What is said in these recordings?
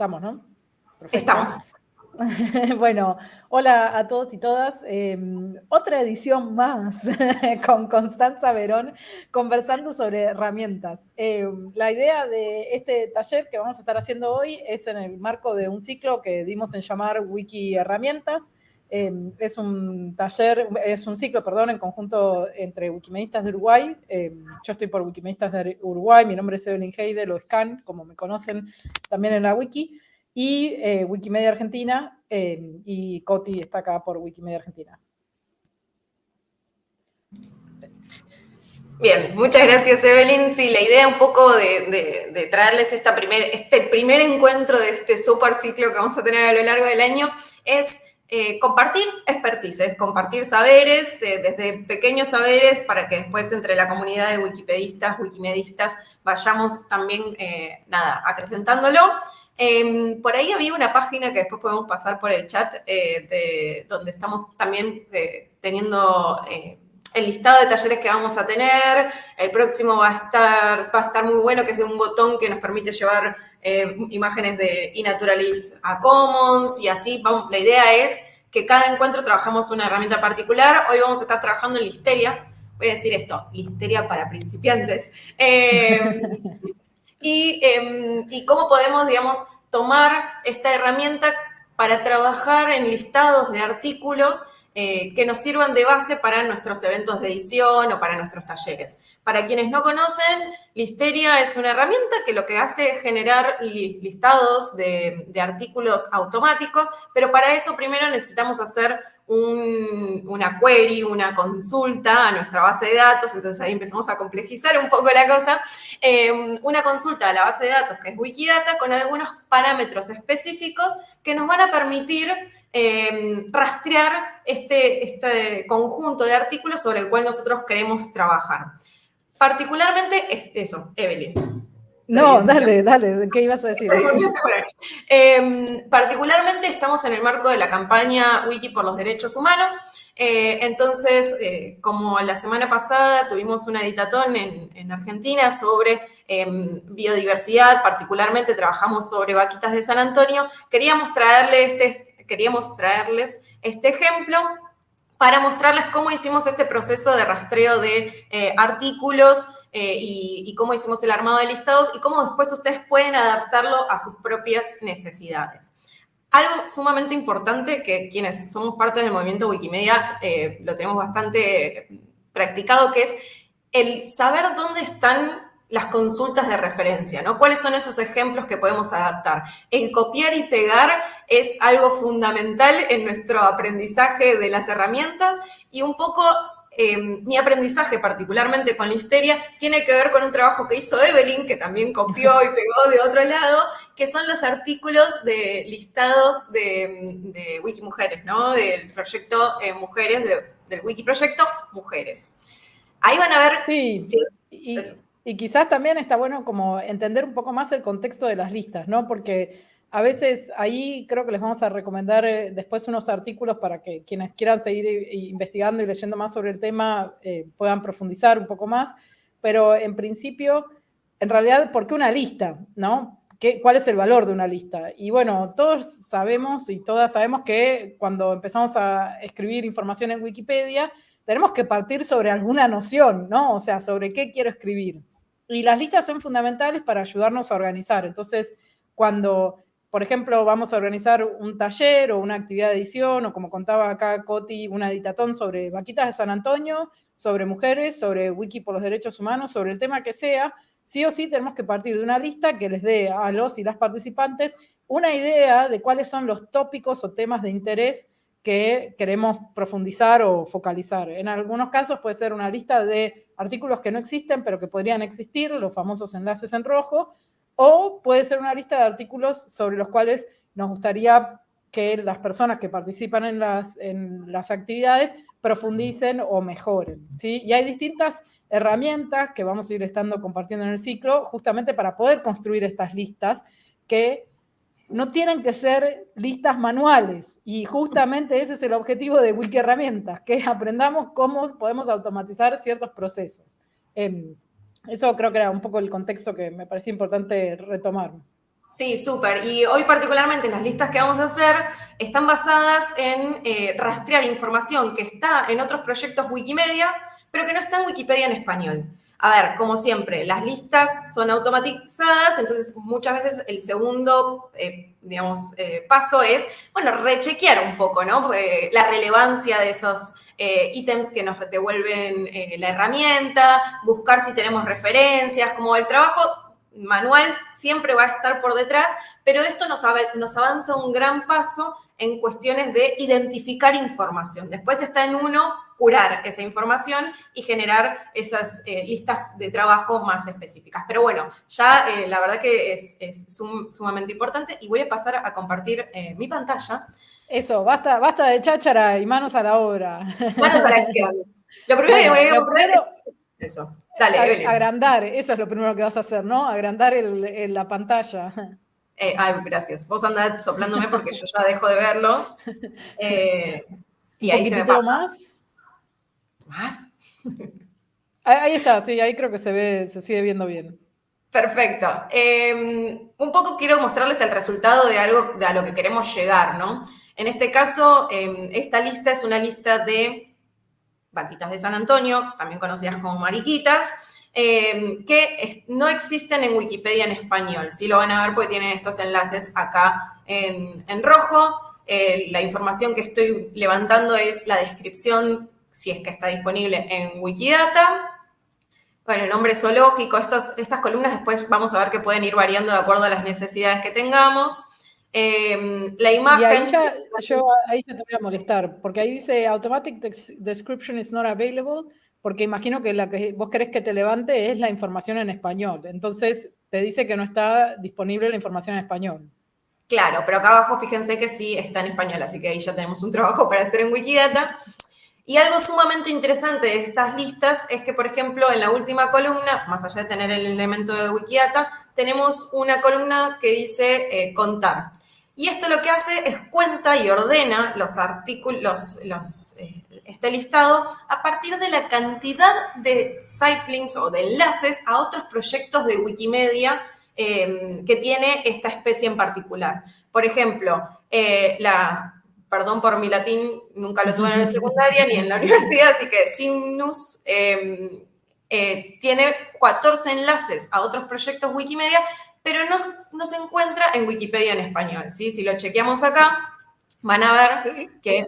Estamos, ¿no? Estamos. bueno, hola a todos y todas. Em, otra edición más con Constanza Verón conversando sobre herramientas. Em, la idea de este taller que vamos a estar haciendo hoy es en el marco de un ciclo que dimos en llamar Wiki Herramientas. Em, es un taller, es un ciclo, perdón, en conjunto entre Wikimedistas de Uruguay. yo estoy por Wikimedistas de Uruguay, mi nombre es Evelyn Heidel o Scan, como me conocen también en la wiki y eh, Wikimedia Argentina, eh, y Coti está acá por Wikimedia Argentina. Bien, muchas gracias Evelyn. Sí, la idea un poco de, traerles esta primer, este primer encuentro de este super ciclo que vamos a tener a lo largo del año es eh, compartir expertices, compartir saberes, desde pequeños saberes, para que después entre la comunidad de wikipedistas, wikimedistas, vayamos también, nada, acrecentándolo. Em, por ahí había una página que después podemos pasar por el chat, eh, de, donde estamos también eh, teniendo eh, el listado de talleres que vamos a tener. El próximo va a estar, va a estar muy bueno, que es un botón que nos permite llevar imágenes de eNaturalis a Commons y así. Vamos, la idea es que cada encuentro trabajamos una herramienta particular. Hoy vamos a estar trabajando en Listeria. Voy a decir esto, Listeria para principiantes. Em, y, cómo podemos, digamos, tomar esta herramienta para trabajar en listados de artículos eh, que nos sirvan de base para nuestros eventos de edición o para nuestros talleres. Para quienes no conocen, Listeria es una herramienta que lo que hace es generar listados de, de artículos automáticos, pero para eso primero necesitamos hacer una query, una consulta a nuestra base de datos, entonces ahí empezamos a complejizar un poco la cosa, em, una consulta a la base de datos que es Wikidata con algunos parámetros específicos que nos van a permitir em, rastrear este, este conjunto de artículos sobre el cual nosotros queremos trabajar. Particularmente, eso, Evelyn. No, dale, dale, ¿qué ibas a decir? Em, particularmente estamos en el marco de la campaña Wiki por los Derechos Humanos. Eh, entonces, eh, como la semana pasada tuvimos una editatón en, Argentina sobre em, biodiversidad, particularmente trabajamos sobre vaquitas de San Antonio, queríamos, traerle este, queríamos traerles este ejemplo para mostrarles cómo hicimos este proceso de rastreo de eh, artículos eh, y, cómo hicimos el armado de listados y cómo después ustedes pueden adaptarlo a sus propias necesidades. Algo sumamente importante que quienes somos parte del movimiento Wikimedia eh, lo tenemos bastante practicado, que es el saber dónde están las consultas de referencia, ¿no? ¿Cuáles son esos ejemplos que podemos adaptar? En copiar y pegar es algo fundamental en nuestro aprendizaje de las herramientas y un poco Em, mi aprendizaje, particularmente con Listeria, tiene que ver con un trabajo que hizo Evelyn, que también copió y pegó de otro lado, que son los artículos de listados de, de Wikimujeres, ¿no? Del proyecto eh, Mujeres, del Wiki Proyecto Mujeres. Ahí van a ver... Sí, y, y, quizás también está bueno como entender un poco más el contexto de las listas, ¿no? Porque a veces ahí creo que les vamos a recomendar eh, después unos artículos para que quienes quieran seguir eh, investigando y leyendo más sobre el tema eh, puedan profundizar un poco más. Pero en principio, en realidad, ¿por qué una lista? ¿no? ¿Qué, ¿Cuál es el valor de una lista? Y bueno, todos sabemos y todas sabemos que cuando empezamos a escribir información en Wikipedia, tenemos que partir sobre alguna noción, ¿no? O sea, sobre qué quiero escribir. Y las listas son fundamentales para ayudarnos a organizar. Entonces, cuando por ejemplo, vamos a organizar un taller o una actividad de edición, o como contaba acá Coti, una editatón sobre vaquitas de San Antonio, sobre mujeres, sobre Wiki por los derechos humanos, sobre el tema que sea, sí o sí tenemos que partir de una lista que les dé a los y las participantes una idea de cuáles son los tópicos o temas de interés que queremos profundizar o focalizar. En algunos casos puede ser una lista de artículos que no existen, pero que podrían existir, los famosos enlaces en rojo, o puede ser una lista de artículos sobre los cuales nos gustaría que las personas que participan en las, en las actividades profundicen o mejoren. ¿sí? Y hay distintas herramientas que vamos a ir estando compartiendo en el ciclo justamente para poder construir estas listas que no tienen que ser listas manuales y justamente ese es el objetivo de Wiki Herramientas, que aprendamos cómo podemos automatizar ciertos procesos. Em, eso creo que era un poco el contexto que me parecía importante retomar. Sí, súper. Y hoy particularmente las listas que vamos a hacer están basadas en eh, rastrear información que está en otros proyectos Wikimedia, pero que no está en Wikipedia en español. A ver, como siempre, las listas son automatizadas, entonces muchas veces el segundo, eh, digamos, eh, paso es, bueno, rechequear un poco, ¿no? la relevancia de esos ítems que nos devuelven la herramienta, buscar si tenemos referencias, como el trabajo manual siempre va a estar por detrás, pero esto nos, avanza un gran paso en cuestiones de identificar información. Después está en uno curar esa información y generar esas eh, listas de trabajo más específicas. Pero bueno, ya eh, la verdad que es, sumamente importante y voy a pasar a compartir eh, mi pantalla. Eso, basta, basta de cháchara y manos a la obra. Manos a la acción. Lo primero que voy a poner es eso. Dale, Agrandar, eso es lo primero que vas a hacer, ¿no? Agrandar la pantalla. Eh, ay, gracias. Vos andás soplándome porque yo ya dejo de verlos. Eh, y ahí se me pasa. más? ¿Más? Ahí está, sí, ahí creo que se ve, se sigue viendo bien. Perfecto. Em, un poco quiero mostrarles el resultado de algo de a lo que queremos llegar, ¿no? En este caso, em, esta lista es una lista de vaquitas de San Antonio, también conocidas como mariquitas, eh, que no existen en Wikipedia en español. Sí lo van a ver porque tienen estos enlaces acá en, rojo. Eh, la información que estoy levantando es la descripción, si es que está disponible en Wikidata. Bueno, el nombre zoológico, estas, estas columnas después vamos a ver que pueden ir variando de acuerdo a las necesidades que tengamos. Em, la imagen... ahí ya, yo ahí ya te voy a molestar, porque ahí dice Automatic Description is not available, porque imagino que la que vos querés que te levante es la información en español. Entonces te dice que no está disponible la información en español. Claro, pero acá abajo fíjense que sí está en español, así que ahí ya tenemos un trabajo para hacer en Wikidata. Y algo sumamente interesante de estas listas es que, por ejemplo, en la última columna, más allá de tener el elemento de Wikidata, tenemos una columna que dice eh, contar. Y esto lo que hace es cuenta y ordena los artículos, los, eh, este listado a partir de la cantidad de sitelinks o de enlaces a otros proyectos de Wikimedia em, que tiene esta especie en particular. Por ejemplo, eh, la, perdón por mi latín, nunca lo tuve en la secundaria ni en la universidad, así que Simnus em, eh, tiene 14 enlaces a otros proyectos Wikimedia pero no, se encuentra en Wikipedia en español. ¿sí? Si lo chequeamos acá, van a ver que...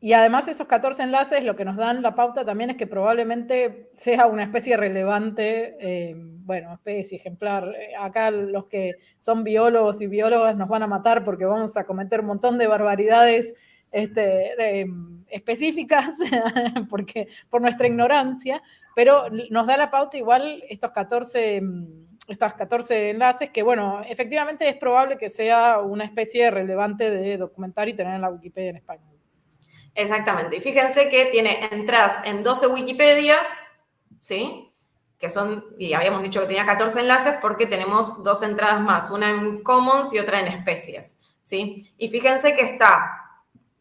Y además esos 14 enlaces lo que nos dan la pauta también es que probablemente sea una especie relevante, eh, bueno, especie ejemplar. Acá los que son biólogos y biólogas nos van a matar porque vamos a cometer un montón de barbaridades este, em, específicas porque, por nuestra ignorancia, pero nos da la pauta igual estos 14 estas 14 enlaces, que bueno, efectivamente es probable que sea una especie relevante de documentar y tener en la Wikipedia en español. Exactamente. Y fíjense que tiene entradas en 12 Wikipedias, ¿sí? Que son, y habíamos dicho que tenía 14 enlaces porque tenemos dos entradas más, una en Commons y otra en especies, ¿sí? Y fíjense que está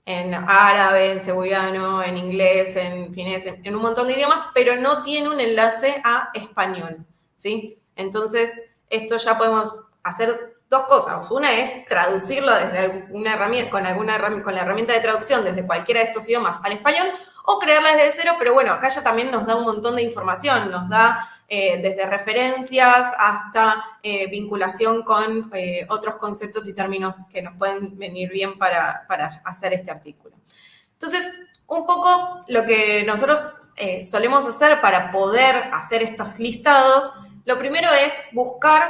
en árabe, en cebullano, en inglés, en finés, en un montón de idiomas, pero no tiene un enlace a español, ¿sí? Entonces, esto ya podemos hacer dos cosas. Una es traducirlo desde una herramienta, con, alguna, con la herramienta de traducción desde cualquiera de estos idiomas al español o crearla desde cero, pero bueno, acá ya también nos da un montón de información, nos da eh, desde referencias hasta eh, vinculación con eh, otros conceptos y términos que nos pueden venir bien para, para, hacer este artículo. Entonces, un poco lo que nosotros solemos hacer para poder hacer estos listados lo primero es buscar,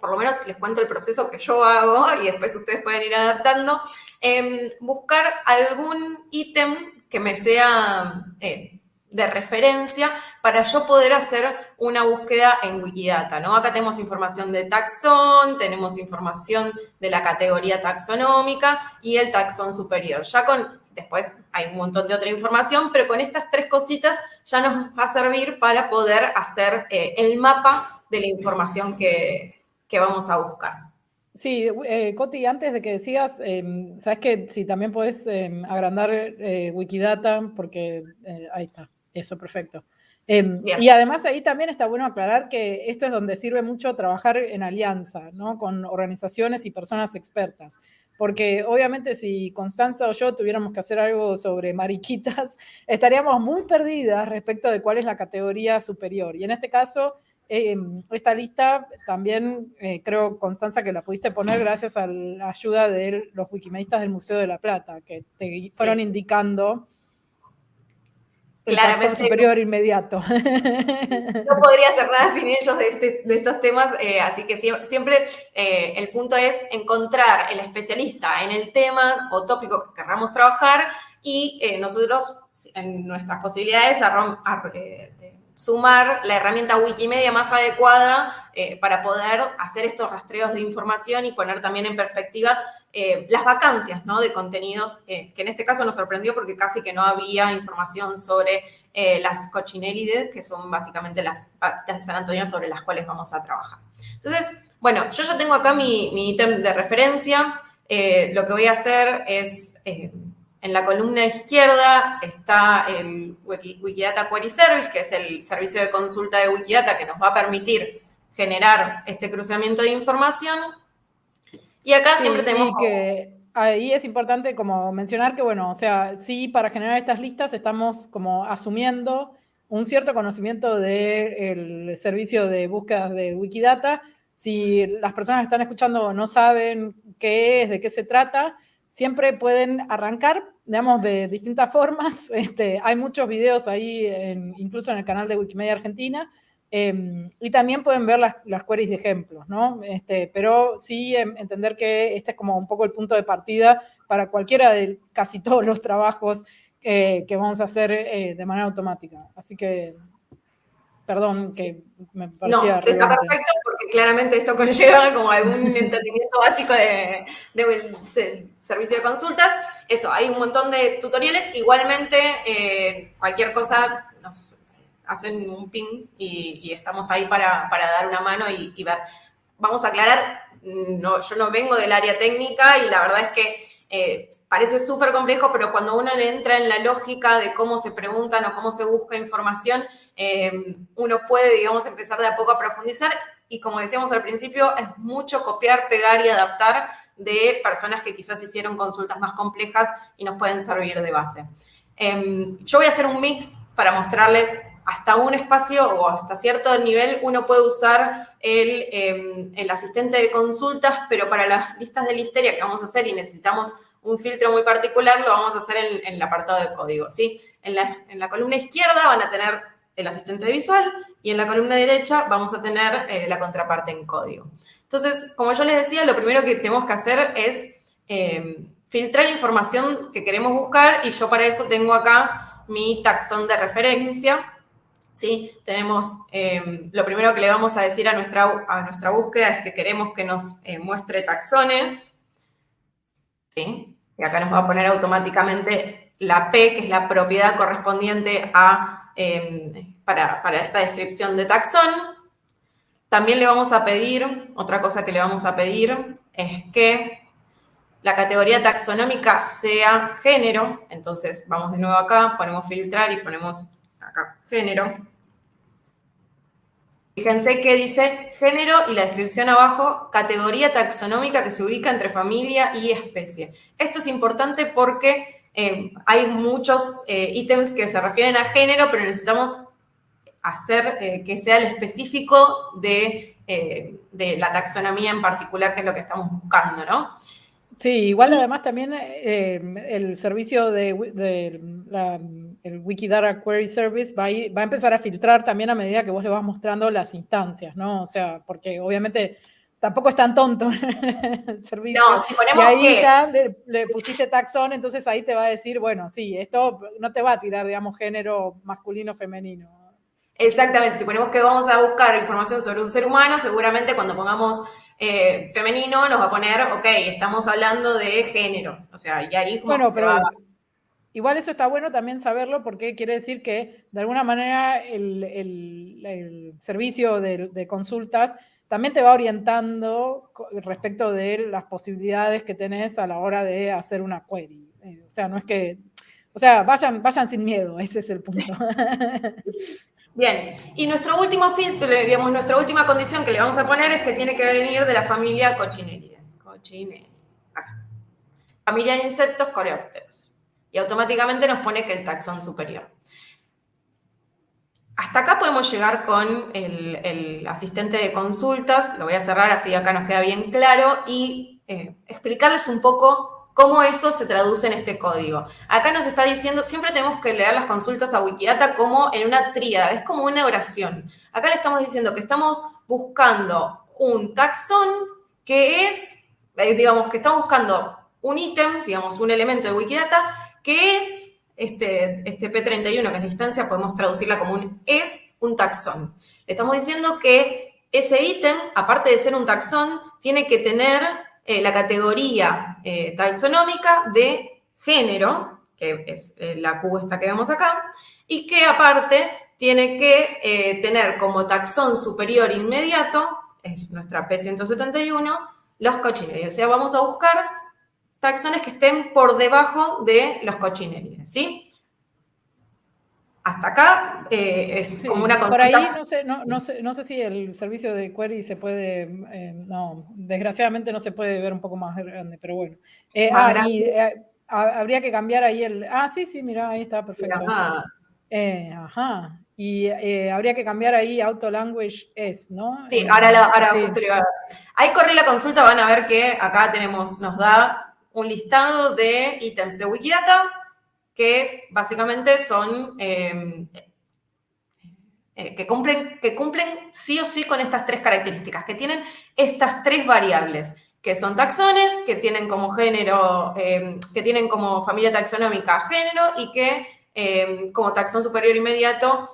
por lo menos les cuento el proceso que yo hago y después ustedes pueden ir adaptando, em, buscar algún ítem que me sea eh, de referencia para yo poder hacer una búsqueda en Wikidata, ¿no? Acá tenemos información de taxón, tenemos información de la categoría taxonómica y el taxón superior. Ya con Después hay un montón de otra información, pero con estas tres cositas ya nos va a servir para poder hacer eh, el mapa de la información que, vamos a buscar. Sí, eh, Coti, antes de que decías, em, sabes que si también puedes em, agrandar eh, Wikidata, porque ahí está, eso, perfecto. Em, y además ahí también está bueno aclarar que esto es donde sirve mucho trabajar en alianza, ¿no? Con organizaciones y personas expertas. Porque obviamente si Constanza o yo tuviéramos que hacer algo sobre mariquitas, estaríamos muy perdidas respecto de cuál es la categoría superior. Y en este caso, em, esta lista también eh, creo, Constanza, que la pudiste poner gracias a la ayuda de los wikimedistas del Museo de la Plata, que te fueron indicando claramente superior inmediato. No podría hacer nada sin ellos de, este, estos temas, eh, así que siempre, eh, el punto es encontrar el especialista en el tema o tópico que querramos trabajar y eh, nosotros, en nuestras posibilidades, sumar la herramienta Wikimedia más adecuada para poder hacer estos rastreos de información y poner también en perspectiva eh, las vacancias ¿no? de contenidos, eh, que en este caso nos sorprendió porque casi que no había información sobre eh, las cochinérides, que son básicamente las de San Antonio sobre las cuales vamos a trabajar. Entonces, bueno, yo ya tengo acá mi, ítem de referencia. lo que voy a hacer es, en la columna izquierda está el Wikidata Query Service, que es el servicio de consulta de Wikidata que nos va a permitir generar este cruzamiento de información y acá siempre tenemos... que ahí es importante como mencionar que, bueno, o sea, sí, para generar estas listas estamos como asumiendo un cierto conocimiento del servicio de búsquedas de Wikidata. Si las personas que están escuchando no saben qué es, de qué se trata, siempre pueden arrancar, digamos, de distintas formas. Este, hay muchos videos ahí, incluso en el canal de Wikimedia Argentina, Em, y también pueden ver las, las, queries de ejemplos, ¿no? Este, pero sí em, entender que este es como un poco el punto de partida para cualquiera de casi todos los trabajos eh, que vamos a hacer eh, de manera automática. Así que, perdón, que me parecía No, está perfecto porque claramente esto conlleva como algún entendimiento básico de, del servicio de consultas. Eso, hay un montón de tutoriales. Igualmente, eh, cualquier cosa nos hacen un ping y, estamos ahí para, dar una mano y, ver. Vamos a aclarar, no, yo no vengo del área técnica y la verdad es que eh, parece súper complejo, pero cuando uno entra en la lógica de cómo se preguntan o cómo se busca información, eh, uno puede, digamos, empezar de a poco a profundizar y como decíamos al principio, es mucho copiar, pegar y adaptar de personas que quizás hicieron consultas más complejas y nos pueden servir de base. Em, yo voy a hacer un mix para mostrarles hasta un espacio o hasta cierto nivel uno puede usar em, el, asistente de consultas, pero para las listas de listeria que vamos a hacer y necesitamos un filtro muy particular, lo vamos a hacer en, el apartado de código, ¿sí? En la, columna izquierda van a tener el asistente visual y en la columna derecha vamos a tener eh, la contraparte en código. Entonces, como yo les decía, lo primero que tenemos que hacer es em, filtrar la información que queremos buscar y yo para eso tengo acá mi taxón de referencia, ¿sí? Tenemos, em, lo primero que le vamos a decir a nuestra, a nuestra búsqueda es que queremos que nos eh, muestre taxones, ¿sí? Y acá nos va a poner automáticamente la P, que es la propiedad correspondiente a, em, para, para esta descripción de taxón. También le vamos a pedir, otra cosa que le vamos a pedir es que la categoría taxonómica sea género, entonces vamos de nuevo acá, ponemos filtrar y ponemos género. Fíjense que dice género y la descripción abajo, categoría taxonómica que se ubica entre familia y especie. Esto es importante porque eh, hay muchos eh, ítems que se refieren a género, pero necesitamos hacer eh, que sea el específico de, de, la taxonomía en particular, que es lo que estamos buscando, ¿no? Sí, igual además también eh, el servicio de, el Wikidata Query Service va a, va a, empezar a filtrar también a medida que vos le vas mostrando las instancias, ¿no? O sea, porque obviamente tampoco es tan tonto el servicio. No, si ponemos y ahí ya le, pusiste taxón, entonces ahí te va a decir, bueno, sí, esto no te va a tirar, digamos, género masculino femenino. Exactamente, si ponemos que vamos a buscar información sobre un ser humano, seguramente cuando pongamos eh, femenino nos va a poner, ok, estamos hablando de género. O sea, y ahí como bueno, pero Igual eso está bueno también saberlo porque quiere decir que de alguna manera el, servicio de, consultas también te va orientando respecto de las posibilidades que tenés a la hora de hacer una query. Eh, o sea, no es que, o sea, vayan, vayan sin miedo, ese es el punto. Bien, y nuestro último filtro, digamos, nuestra última condición que le vamos a poner es que tiene que venir de la familia Cochineridae. Cochineridae. Familia de insectos coreópteros. Y automáticamente nos pone que el taxón superior. Hasta acá podemos llegar con el, asistente de consultas. Lo voy a cerrar así acá nos queda bien claro y eh, explicarles un poco cómo eso se traduce en este código. Acá nos está diciendo, siempre tenemos que leer las consultas a Wikidata como en una tríada, es como una oración. Acá le estamos diciendo que estamos buscando un taxón que es, eh, digamos, que estamos buscando un ítem, digamos, un elemento de Wikidata, que es este, este P31, que es la podemos traducirla como un es un taxón. Le estamos diciendo que ese ítem, aparte de ser un taxón, tiene que tener eh, la categoría eh, taxonómica de género, que es eh, la Q esta que vemos acá, y que aparte tiene que tener como taxón superior inmediato, es nuestra P171, los cochinerios. O sea, vamos a buscar taxones que estén por debajo de los cochinerios, ¿sí? Hasta acá eh, es como una consulta. Por ahí no sé, no, sé, no sé si el servicio de query se puede, eh, no, desgraciadamente no se puede ver un poco más grande, pero bueno. Eh, ah, habría que cambiar ahí el, ah, sí, sí, mira, ahí está, perfecto. ajá. Y habría que cambiar ahí auto language es, ¿no? Sí, ahora, la, ahora Ahí corrí la consulta, van a ver que acá tenemos, nos da un listado de ítems de Wikidata, que básicamente son, em, eh, que, cumplen, que cumplen sí o sí con estas tres características, que tienen estas tres variables, que son taxones, que tienen como género, em, que tienen como familia taxonómica género y que em, como taxón superior inmediato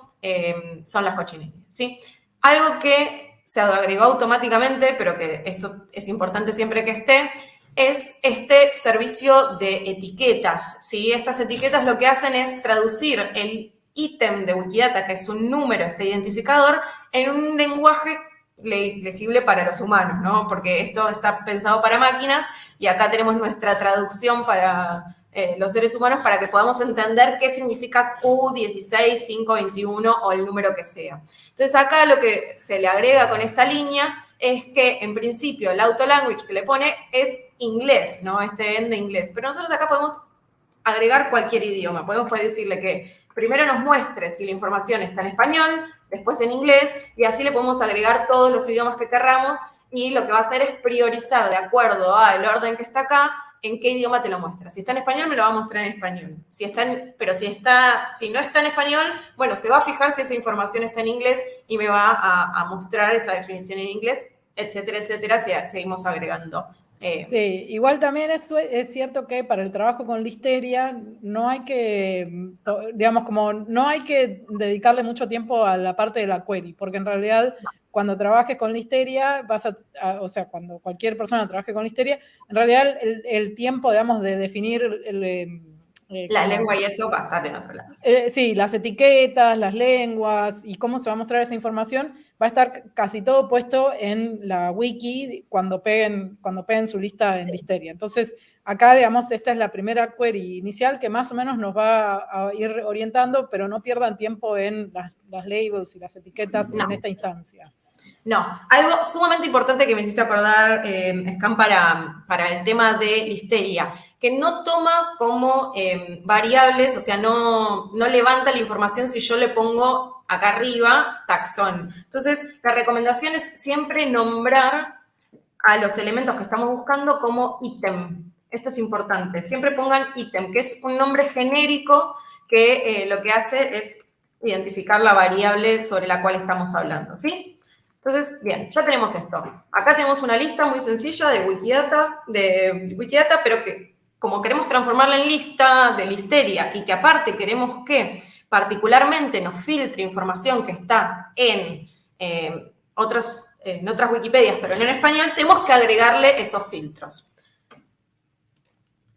son las cochinerías, ¿sí? Algo que se agregó automáticamente, pero que esto es importante siempre que esté, es este servicio de etiquetas. ¿sí? Estas etiquetas lo que hacen es traducir el ítem de Wikidata, que es un número, este identificador, en un lenguaje legible para los humanos, ¿no? Porque esto está pensado para máquinas y acá tenemos nuestra traducción para eh, los seres humanos para que podamos entender qué significa Q16521 o el número que sea. Entonces acá lo que se le agrega con esta línea es que en principio el auto language que le pone es inglés, ¿no? Este end de inglés. Pero nosotros acá podemos agregar cualquier idioma. Podemos decirle que primero nos muestre si la información está en español, después en inglés, y así le podemos agregar todos los idiomas que querramos y lo que va a hacer es priorizar de acuerdo al orden que está acá en qué idioma te lo muestra. Si está en español, me lo va a mostrar en español. Si está pero si, está, si no está en español, bueno, se va a fijar si esa información está en inglés y me va a, mostrar esa definición en inglés, etcétera, etcétera, si seguimos agregando. Eh. Sí, igual también es, es cierto que para el trabajo con listeria no hay que, digamos, como no hay que dedicarle mucho tiempo a la parte de la query, porque en realidad cuando trabajes con listeria, vas a, o sea, cuando cualquier persona trabaje con listeria, en realidad el, tiempo, digamos, de definir... Em, eh, la lengua y eso va a estar en otro lado. Eh, sí, las etiquetas, las lenguas y cómo se va a mostrar esa información, va a estar casi todo puesto en la wiki cuando peguen, cuando peguen su lista en listeria. Entonces, Acá, digamos, esta es la primera query inicial que más o menos nos va a ir orientando, pero no pierdan tiempo en las, labels y las etiquetas en esta instancia. No, algo sumamente importante que me hiciste acordar, eh, para, para el tema de listeria, que no toma como em, variables, o sea, no, no levanta la información si yo le pongo acá arriba taxón. Entonces, la recomendación es siempre nombrar a los elementos que estamos buscando como ítem. Esto es importante. Siempre pongan ítem, que es un nombre genérico que eh, lo que hace es identificar la variable sobre la cual estamos hablando, ¿sí? Entonces, bien, ya tenemos esto. Acá tenemos una lista muy sencilla de Wikidata, de Wikidata, pero que como queremos transformarla en lista de listeria y que aparte queremos que particularmente nos filtre información que está en, eh, otros, en otras Wikipedias, pero no en español, tenemos que agregarle esos filtros.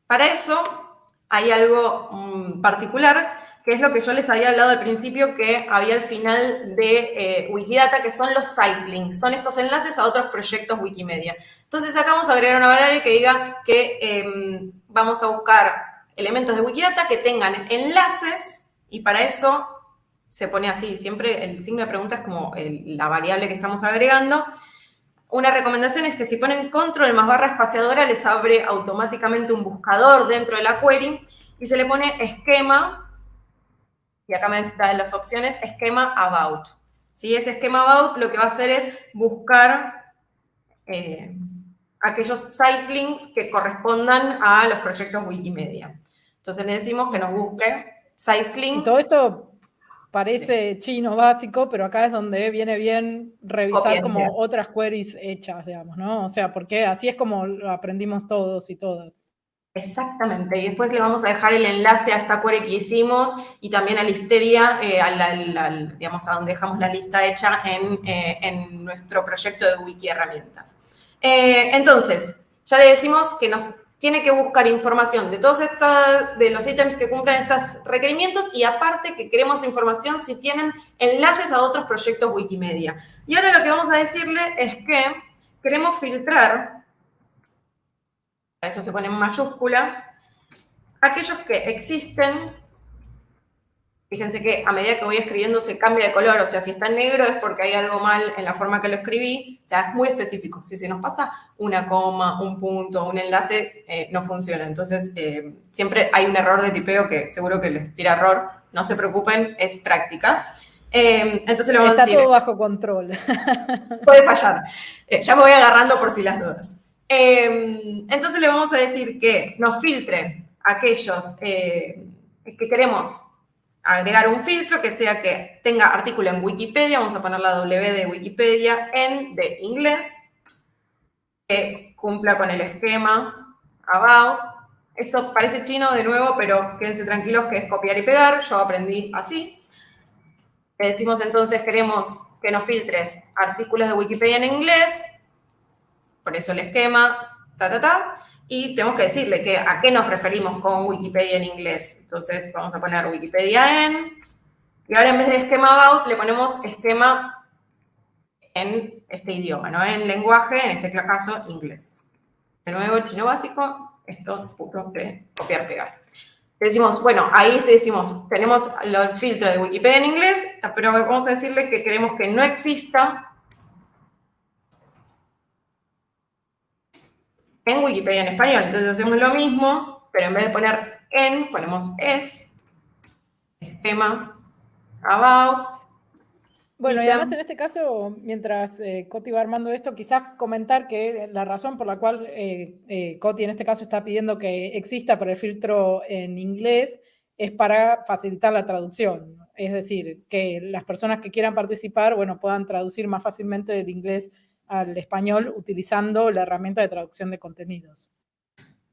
Para eso hay algo mm, particular, que es lo que yo les había hablado al principio, que había al final de eh, Wikidata, que son los sitelinks, son estos enlaces a otros proyectos Wikimedia. Entonces acá vamos a agregar una variable que diga que em, vamos a buscar elementos de Wikidata que tengan enlaces, y para eso se pone así, siempre el signo de pregunta es como la variable que estamos agregando. Una recomendación es que si ponen control más barra espaciadora, les abre automáticamente un buscador dentro de la query y se le pone esquema, y acá me dan las opciones, esquema about. Si Ese esquema about lo que va a hacer es buscar eh, aquellos site links que correspondan a los proyectos Wikimedia. Entonces le decimos que nos busque site links. todo esto parece chino básico, pero acá es donde viene bien revisar como otras queries hechas, digamos, ¿no? O sea, porque así es como lo aprendimos todos y todas. Exactamente, y después le vamos a dejar el enlace a esta query que hicimos y también a Listeria, eh, digamos, a donde dejamos la lista hecha en, eh, en nuestro proyecto de Wiki Herramientas. Eh, entonces, ya le decimos que nos tiene que buscar información de todos estos, de los ítems que cumplen estos requerimientos y aparte que queremos información si tienen enlaces a otros proyectos Wikimedia. Y ahora lo que vamos a decirle es que queremos filtrar, esto se pone en mayúscula, aquellos que existen Fíjense que a medida que voy escribiendo se cambia de color, o sea, si está en negro es porque hay algo mal en la forma que lo escribí, o sea, es muy específico. Si se nos pasa una coma, un punto, un enlace, eh, no funciona. Entonces, eh, siempre hay un error de tipeo que seguro que les tira error, no se preocupen, es práctica. Eh, entonces le vamos Está a decir... todo bajo control. Puede fallar. ya me voy agarrando por si las dudas. entonces le vamos a decir que nos filtre aquellos que queremos agregar un filtro que sea que tenga artículo en Wikipedia, vamos a poner la W de Wikipedia en de inglés, que cumpla con el esquema about. Esto parece chino de nuevo, pero quédense tranquilos que es copiar y pegar, yo aprendí así. Decimos entonces, queremos que nos filtres artículos de Wikipedia en inglés, por eso el esquema, ta, ta, ta y tenemos que decirle que a qué nos referimos con Wikipedia en inglés. Entonces vamos a poner Wikipedia en, y ahora en vez de esquema about le ponemos esquema en este idioma, ¿no? En lenguaje, en este caso, inglés. De nuevo, chino básico, esto punto de copiar, pegar. decimos, bueno, ahí decimos, tenemos el filtro de Wikipedia en inglés, pero vamos a decirle que queremos que no exista en Wikipedia en español. Entonces hacemos lo mismo, pero en vez de poner en, ponemos es, esquema, about. Bueno, y además en este caso, mientras eh, Coti va armando esto, quizás comentar que la razón por la cual eh, eh, Coti en este caso está pidiendo que exista para el filtro en inglés es para facilitar la traducción. Es decir, que las personas que quieran participar, bueno, puedan traducir más fácilmente del inglés al español utilizando la herramienta de traducción de contenidos.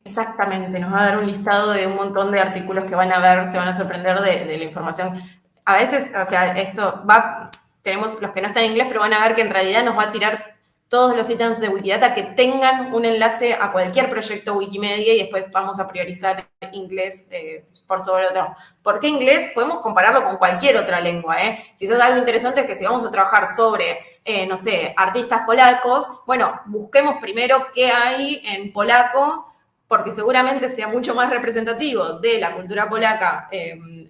Exactamente, nos va a dar un listado de un montón de artículos que van a ver, se van a sorprender de, la información. A veces, o sea, esto va, tenemos los que no están en inglés, pero van a ver que en realidad nos va a tirar todos los ítems de Wikidata que tengan un enlace a cualquier proyecto Wikimedia y después vamos a priorizar inglés eh, por sobre otro. ¿Por qué inglés? Podemos compararlo con cualquier otra lengua. ¿eh? Quizás algo interesante es que si vamos a trabajar sobre, eh, no sé, artistas polacos, bueno, busquemos primero qué hay en polaco, porque seguramente sea mucho más representativo de la cultura polaca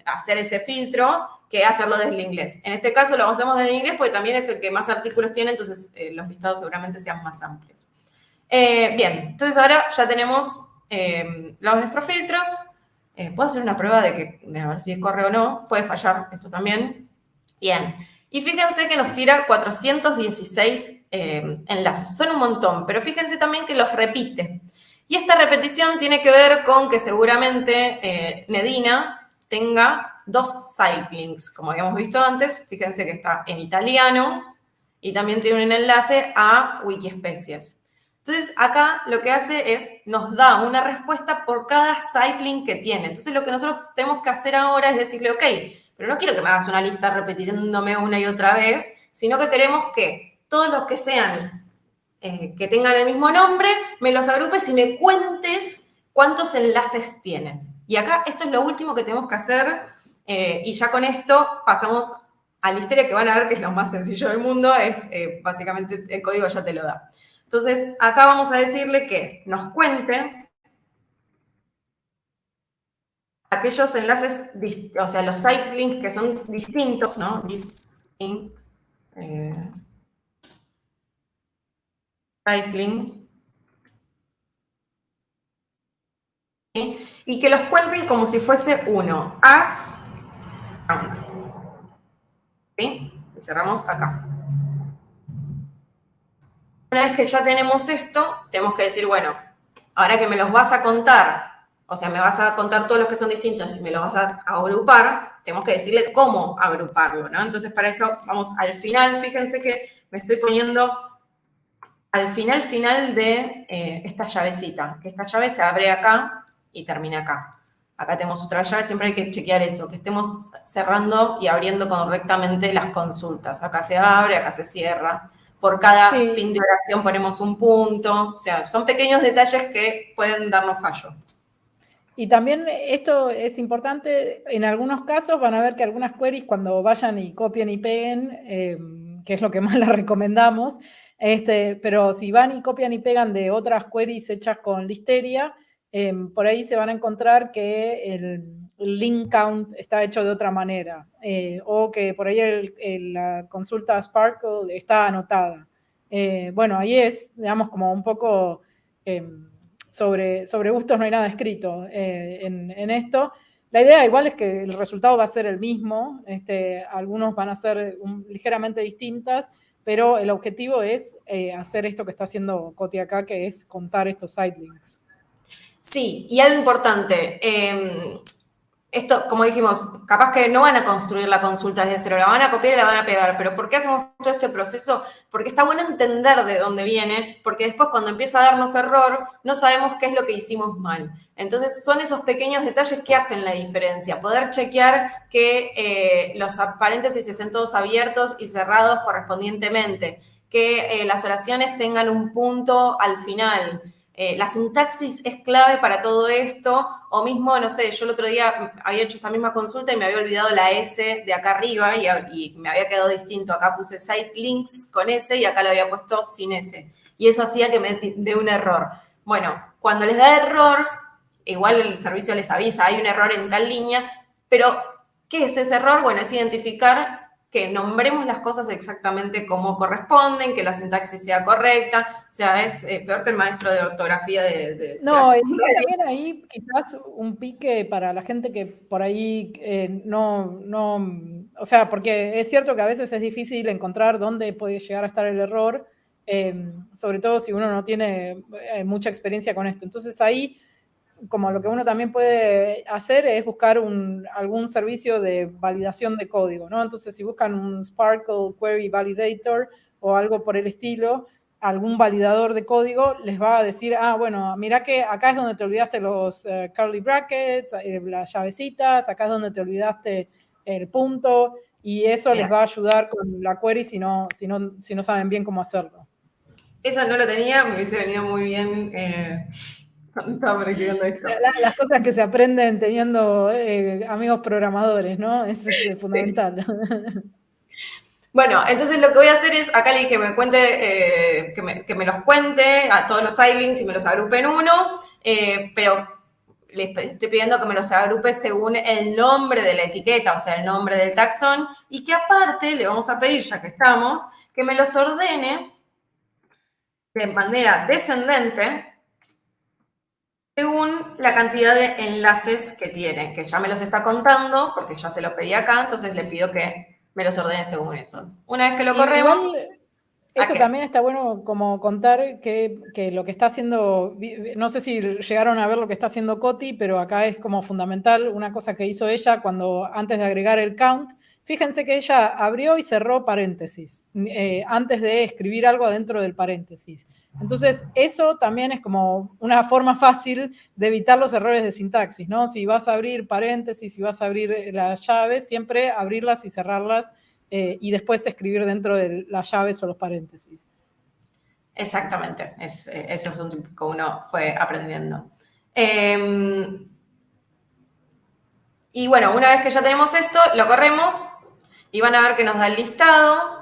hacer ese filtro que hacerlo desde el inglés. En este caso lo hacemos desde el inglés porque también es el que más artículos tiene, entonces eh, los listados seguramente sean más amplios. Eh, bien, entonces ahora ya tenemos eh, los, nuestros filtros. Puedo hacer una prueba de, que, a ver si corre o no. Puede fallar esto también. Bien. Y fíjense que nos tira 416 enlaces. Son un montón, pero fíjense también que los repite. Y esta repetición tiene que ver con que seguramente Nedina tenga dos links, como habíamos visto antes. Fíjense que está en italiano y también tiene un enlace a Wikispecies. Entonces, acá lo que hace es, nos da una respuesta por cada link que tiene. Entonces, lo que nosotros tenemos que hacer ahora es decirle, ok, pero no quiero que me hagas una lista repitiéndome una y otra vez, sino que queremos que todos los que sean, eh, que tengan el mismo nombre, me los agrupes y me cuentes cuántos enlaces tienen. Y acá esto es lo último que tenemos que hacer eh, y ya con esto pasamos a la historia que van a ver que es lo más sencillo del mundo, es eh, básicamente el código ya te lo da. Entonces, acá vamos a decirle que nos cuente aquellos enlaces, o sea, los sites links que son distintos, ¿no? eh, site link. Y que los cuenten como si fuese uno. As count. ¿Sí? Cerramos acá. Una vez que ya tenemos esto, tenemos que decir, bueno, ahora que me los vas a contar o sea, me vas a contar todos los que son distintos y me los vas a agrupar, tenemos que decirle cómo agruparlo, ¿no? Entonces, para eso vamos al final. Fíjense que me estoy poniendo al final, final de eh, esta llavecita. Esta llave se abre acá y termina acá. Acá tenemos otra llave, siempre hay que chequear eso, que estemos cerrando y abriendo correctamente las consultas. Acá se abre, acá se cierra. Por cada fin de oración ponemos un punto. O sea, son pequeños detalles que pueden darnos fallo. Y también esto es importante, en algunos casos van a ver que algunas queries cuando vayan y copien y peguen, em, que es lo que más les recomendamos, este, pero si van y copian y pegan de otras queries hechas con Listeria, em, por ahí se van a encontrar que el, link count está hecho de otra manera, eh, o que por ahí la consulta Sparkle está anotada. Eh, bueno, ahí es, digamos, como un poco em, sobre, sobre gustos no hay nada escrito eh, en, esto. La idea igual es que el resultado va a ser el mismo, este, algunos van a ser ligeramente distintas, pero el objetivo es hacer esto que está haciendo Coti acá, que es contar estos sidelinks. Sí, y algo importante, em, esto, como dijimos, capaz que no van a construir la consulta desde cero, la van a copiar y la van a pegar, pero ¿por qué hacemos todo este proceso? Porque está bueno entender de dónde viene, porque después cuando empieza a darnos error, no sabemos qué es lo que hicimos mal. Entonces son esos pequeños detalles que hacen la diferencia, poder chequear que eh, los paréntesis estén todos abiertos y cerrados correspondientemente, que eh, las oraciones tengan un punto al final, eh, la sintaxis es clave para todo esto, o mismo, no sé, yo el otro día había hecho esta misma consulta y me había olvidado la S de acá arriba y, me había quedado distinto. Acá puse site links con S y acá lo había puesto sin S. Y eso hacía que me dé un error. Bueno, cuando les da error, igual el servicio les avisa, hay un error en tal línea, pero ¿qué es ese error? Bueno, es identificar que nombremos las cosas exactamente como corresponden, que la sintaxis sea correcta, o sea, es eh, peor que el maestro de ortografía de... no, y también ahí quizás un pique para la gente que por ahí eh, no, no, o sea, porque es cierto que a veces es difícil encontrar dónde puede llegar a estar el error, eh, sobre todo si uno no tiene mucha experiencia con esto. Entonces ahí como lo que uno también puede hacer es buscar algún servicio de validación de código, ¿no? Entonces, si buscan un Sparkle Query Validator o algo por el estilo, algún validador de código les va a decir, ah, bueno, mira que acá es donde te olvidaste los eh, curly brackets, eh, las llavecitas, acá es donde te olvidaste el punto, y eso les va a ayudar con la query si no, si no, si no saben bien cómo hacerlo. Eso no lo tenía, me hubiese venido muy bien eh, las cosas que se aprenden teniendo eh, amigos programadores, ¿no? Eso es fundamental. Bueno, entonces lo que voy a hacer es, acá le dije me cuente, eh, que, me, los cuente a todos los iLinks y me los agrupe en uno, eh, pero le estoy pidiendo que me los agrupe según el nombre de la etiqueta, o sea, el nombre del taxón, y que aparte le vamos a pedir, ya que estamos, que me los ordene de manera descendente según la cantidad de enlaces que tiene, que ya me los está contando, porque ya se los pedí acá, entonces le pido que me los ordene según esos. Una vez que lo corremos... eso también está bueno como contar que, que, lo que está haciendo, no sé si llegaron a ver lo que está haciendo Coti, pero acá es como fundamental una cosa que hizo ella cuando antes de agregar el count, Fíjense que ella abrió y cerró paréntesis eh, antes de escribir algo adentro del paréntesis. Entonces, eso también es como una forma fácil de evitar los errores de sintaxis, ¿no? Si vas a abrir paréntesis, si vas a abrir eh, las llaves, siempre abrirlas y cerrarlas eh, y después escribir dentro de las llaves o los paréntesis. Exactamente, eso es un tipo que uno fue aprendiendo. Em, y bueno, una vez que ya tenemos esto, lo corremos y van a ver que nos da el listado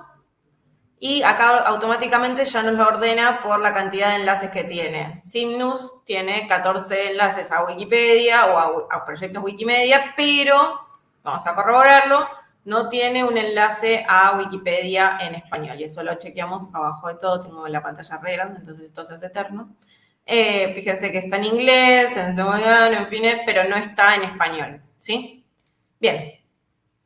y acá automáticamente ya nos lo ordena por la cantidad de enlaces que tiene. Simnus tiene 14 enlaces a Wikipedia o a, proyectos Wikimedia, pero, vamos a corroborarlo, no tiene un enlace a Wikipedia en español. Y eso lo chequeamos abajo de todo. Tengo la pantalla re grande, entonces esto se hace eterno. Eh, fíjense que está en inglés, en segoviano, en fin, pero no está en español. ¿Sí? Bien.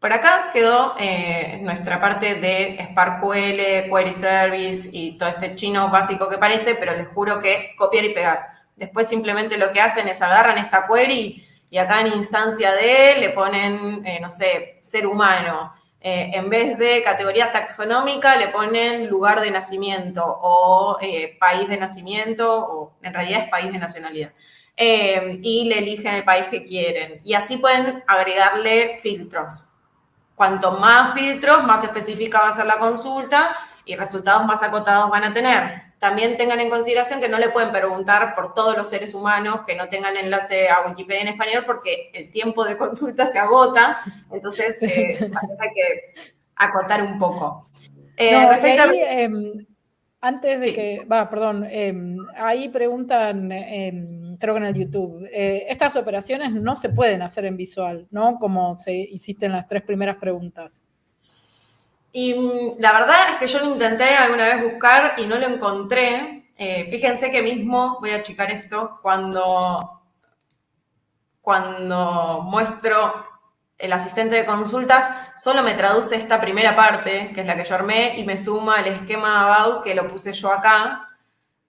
Por acá quedó eh, nuestra parte de SparkQL, Query Service y todo este chino básico que parece, pero les juro que copiar y pegar. Después simplemente lo que hacen es agarran esta query y acá en instancia de le ponen, eh, no sé, ser humano. Eh, en vez de categoría taxonómica le ponen lugar de nacimiento o país de nacimiento, o en realidad es país de nacionalidad. y le eligen el país que quieren. Y así pueden agregarle filtros. Cuanto más filtros, más específica va a ser la consulta y resultados más acotados van a tener también tengan en consideración que no le pueden preguntar por todos los seres humanos que no tengan enlace a Wikipedia en español porque el tiempo de consulta se agota, entonces eh, hay que acotar un poco. Eh, em, antes de que, va, perdón, em, ahí preguntan, en el YouTube, eh, estas operaciones no se pueden hacer en visual, ¿no? Como se hiciste en las tres primeras preguntas. Y mm, la verdad es que yo lo intenté alguna vez buscar y no lo encontré. Eh, fíjense que mismo, voy a achicar esto, cuando, cuando muestro el asistente de consultas, solo me traduce esta primera parte, que es la que yo armé, y me suma el esquema about, que lo puse yo acá,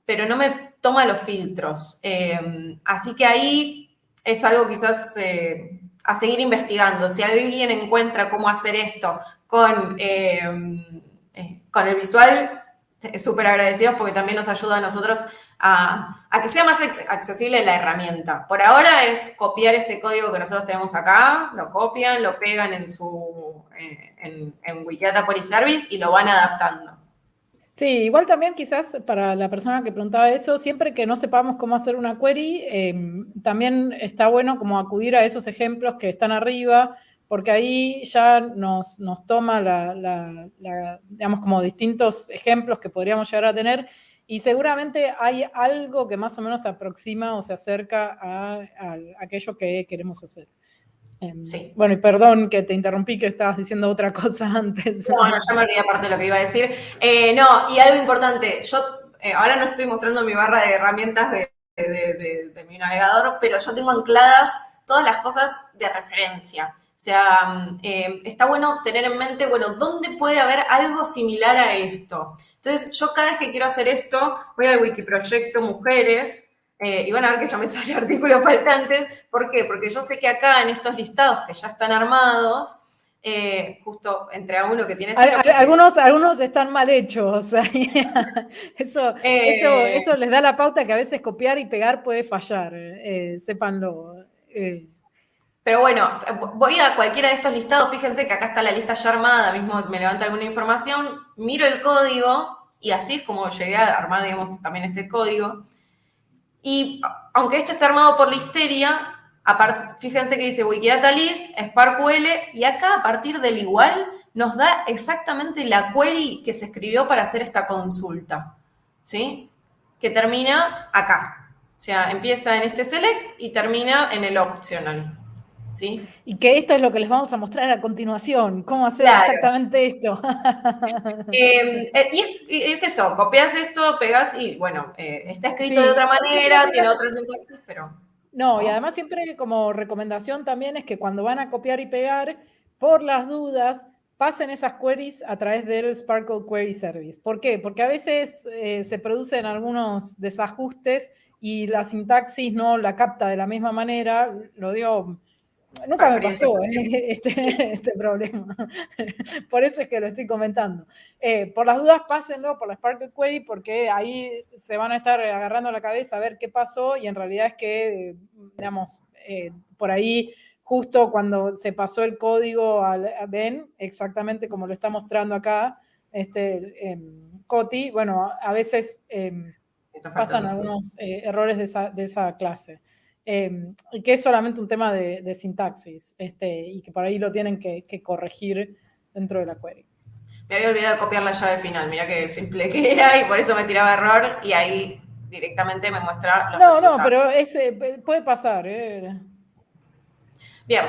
pero no me toma los filtros. Eh, así que ahí es algo quizás eh, a seguir investigando. Si alguien encuentra cómo hacer esto con, eh, con el visual, súper agradecidos porque también nos ayuda a nosotros a, que sea más accesible la herramienta. Por ahora es copiar este código que nosotros tenemos acá, lo copian, lo pegan en su eh, en, en Wikidata Query Service y lo van adaptando. Sí, igual también quizás para la persona que preguntaba eso, siempre que no sepamos cómo hacer una query, em, también está bueno como acudir a esos ejemplos que están arriba, porque ahí ya nos, nos toma la, digamos, como distintos ejemplos que podríamos llegar a tener, y seguramente hay algo que más o menos se aproxima o se acerca a aquello que queremos hacer. Em, sí. Bueno, y perdón que te interrumpí, que estabas diciendo otra cosa antes. No, no, ya me olvidé aparte de lo que iba a decir. Eh, no, y algo importante, yo eh, ahora no estoy mostrando mi barra de herramientas de, mi navegador, pero yo tengo ancladas todas las cosas de referencia. O sea, mm, eh, está bueno tener en mente, bueno, ¿dónde puede haber algo similar a esto? Entonces, yo cada vez que quiero hacer esto, voy al Wikiproyecto Mujeres, eh, y van a ver que ya me sale artículos faltantes. ¿Por qué? Porque yo sé que acá en estos listados que ya están armados, eh, justo entre a uno que tiene algunos, algunos están mal hechos. eso, eh, eso, les da la pauta que a veces copiar y pegar puede fallar, sépanlo. Pero bueno, voy a cualquiera de estos listados, fíjense que acá está la lista ya armada, mismo me levanta alguna información, miro el código y así es como llegué a armar, digamos, también este código. Y aunque esto está armado por Listeria, fíjense que dice Wikidata list, SparkQL, y acá a partir del igual nos da exactamente la query que se escribió para hacer esta consulta, ¿sí? Que termina acá. O sea, empieza en este select y termina en el optional. Y que esto es lo que les vamos a mostrar a continuación, cómo hacer exactamente esto. Em, eh, y es, eso, copias esto, pegas y bueno, eh, está escrito de otra manera, tiene otra sintaxis, pero... No, y además siempre como recomendación también es que cuando van a copiar y pegar, por las dudas, pasen esas queries a través del Sparkle Query Service. ¿Por qué? Porque a veces eh, se producen algunos desajustes y la sintaxis no la capta de la misma manera, lo digo Nunca me pasó ¿eh? este, este, problema. por eso es que lo estoy comentando. Eh, por las dudas, pásenlo por la Spark Query porque ahí se van a estar agarrando la cabeza a ver qué pasó y en realidad es que, digamos, eh, por ahí justo cuando se pasó el código a Ben, exactamente como lo está mostrando acá, este, Coti, bueno, a veces pasan algunos errores de esa, de esa clase. Em, que es solamente un tema de, sintaxis este, y que por ahí lo tienen que, corregir dentro de la query. Me había olvidado de copiar la llave final, mira qué simple que era y por eso me tiraba error y ahí directamente me muestra los No, no, pero ese puede pasar. ¿eh? Bien,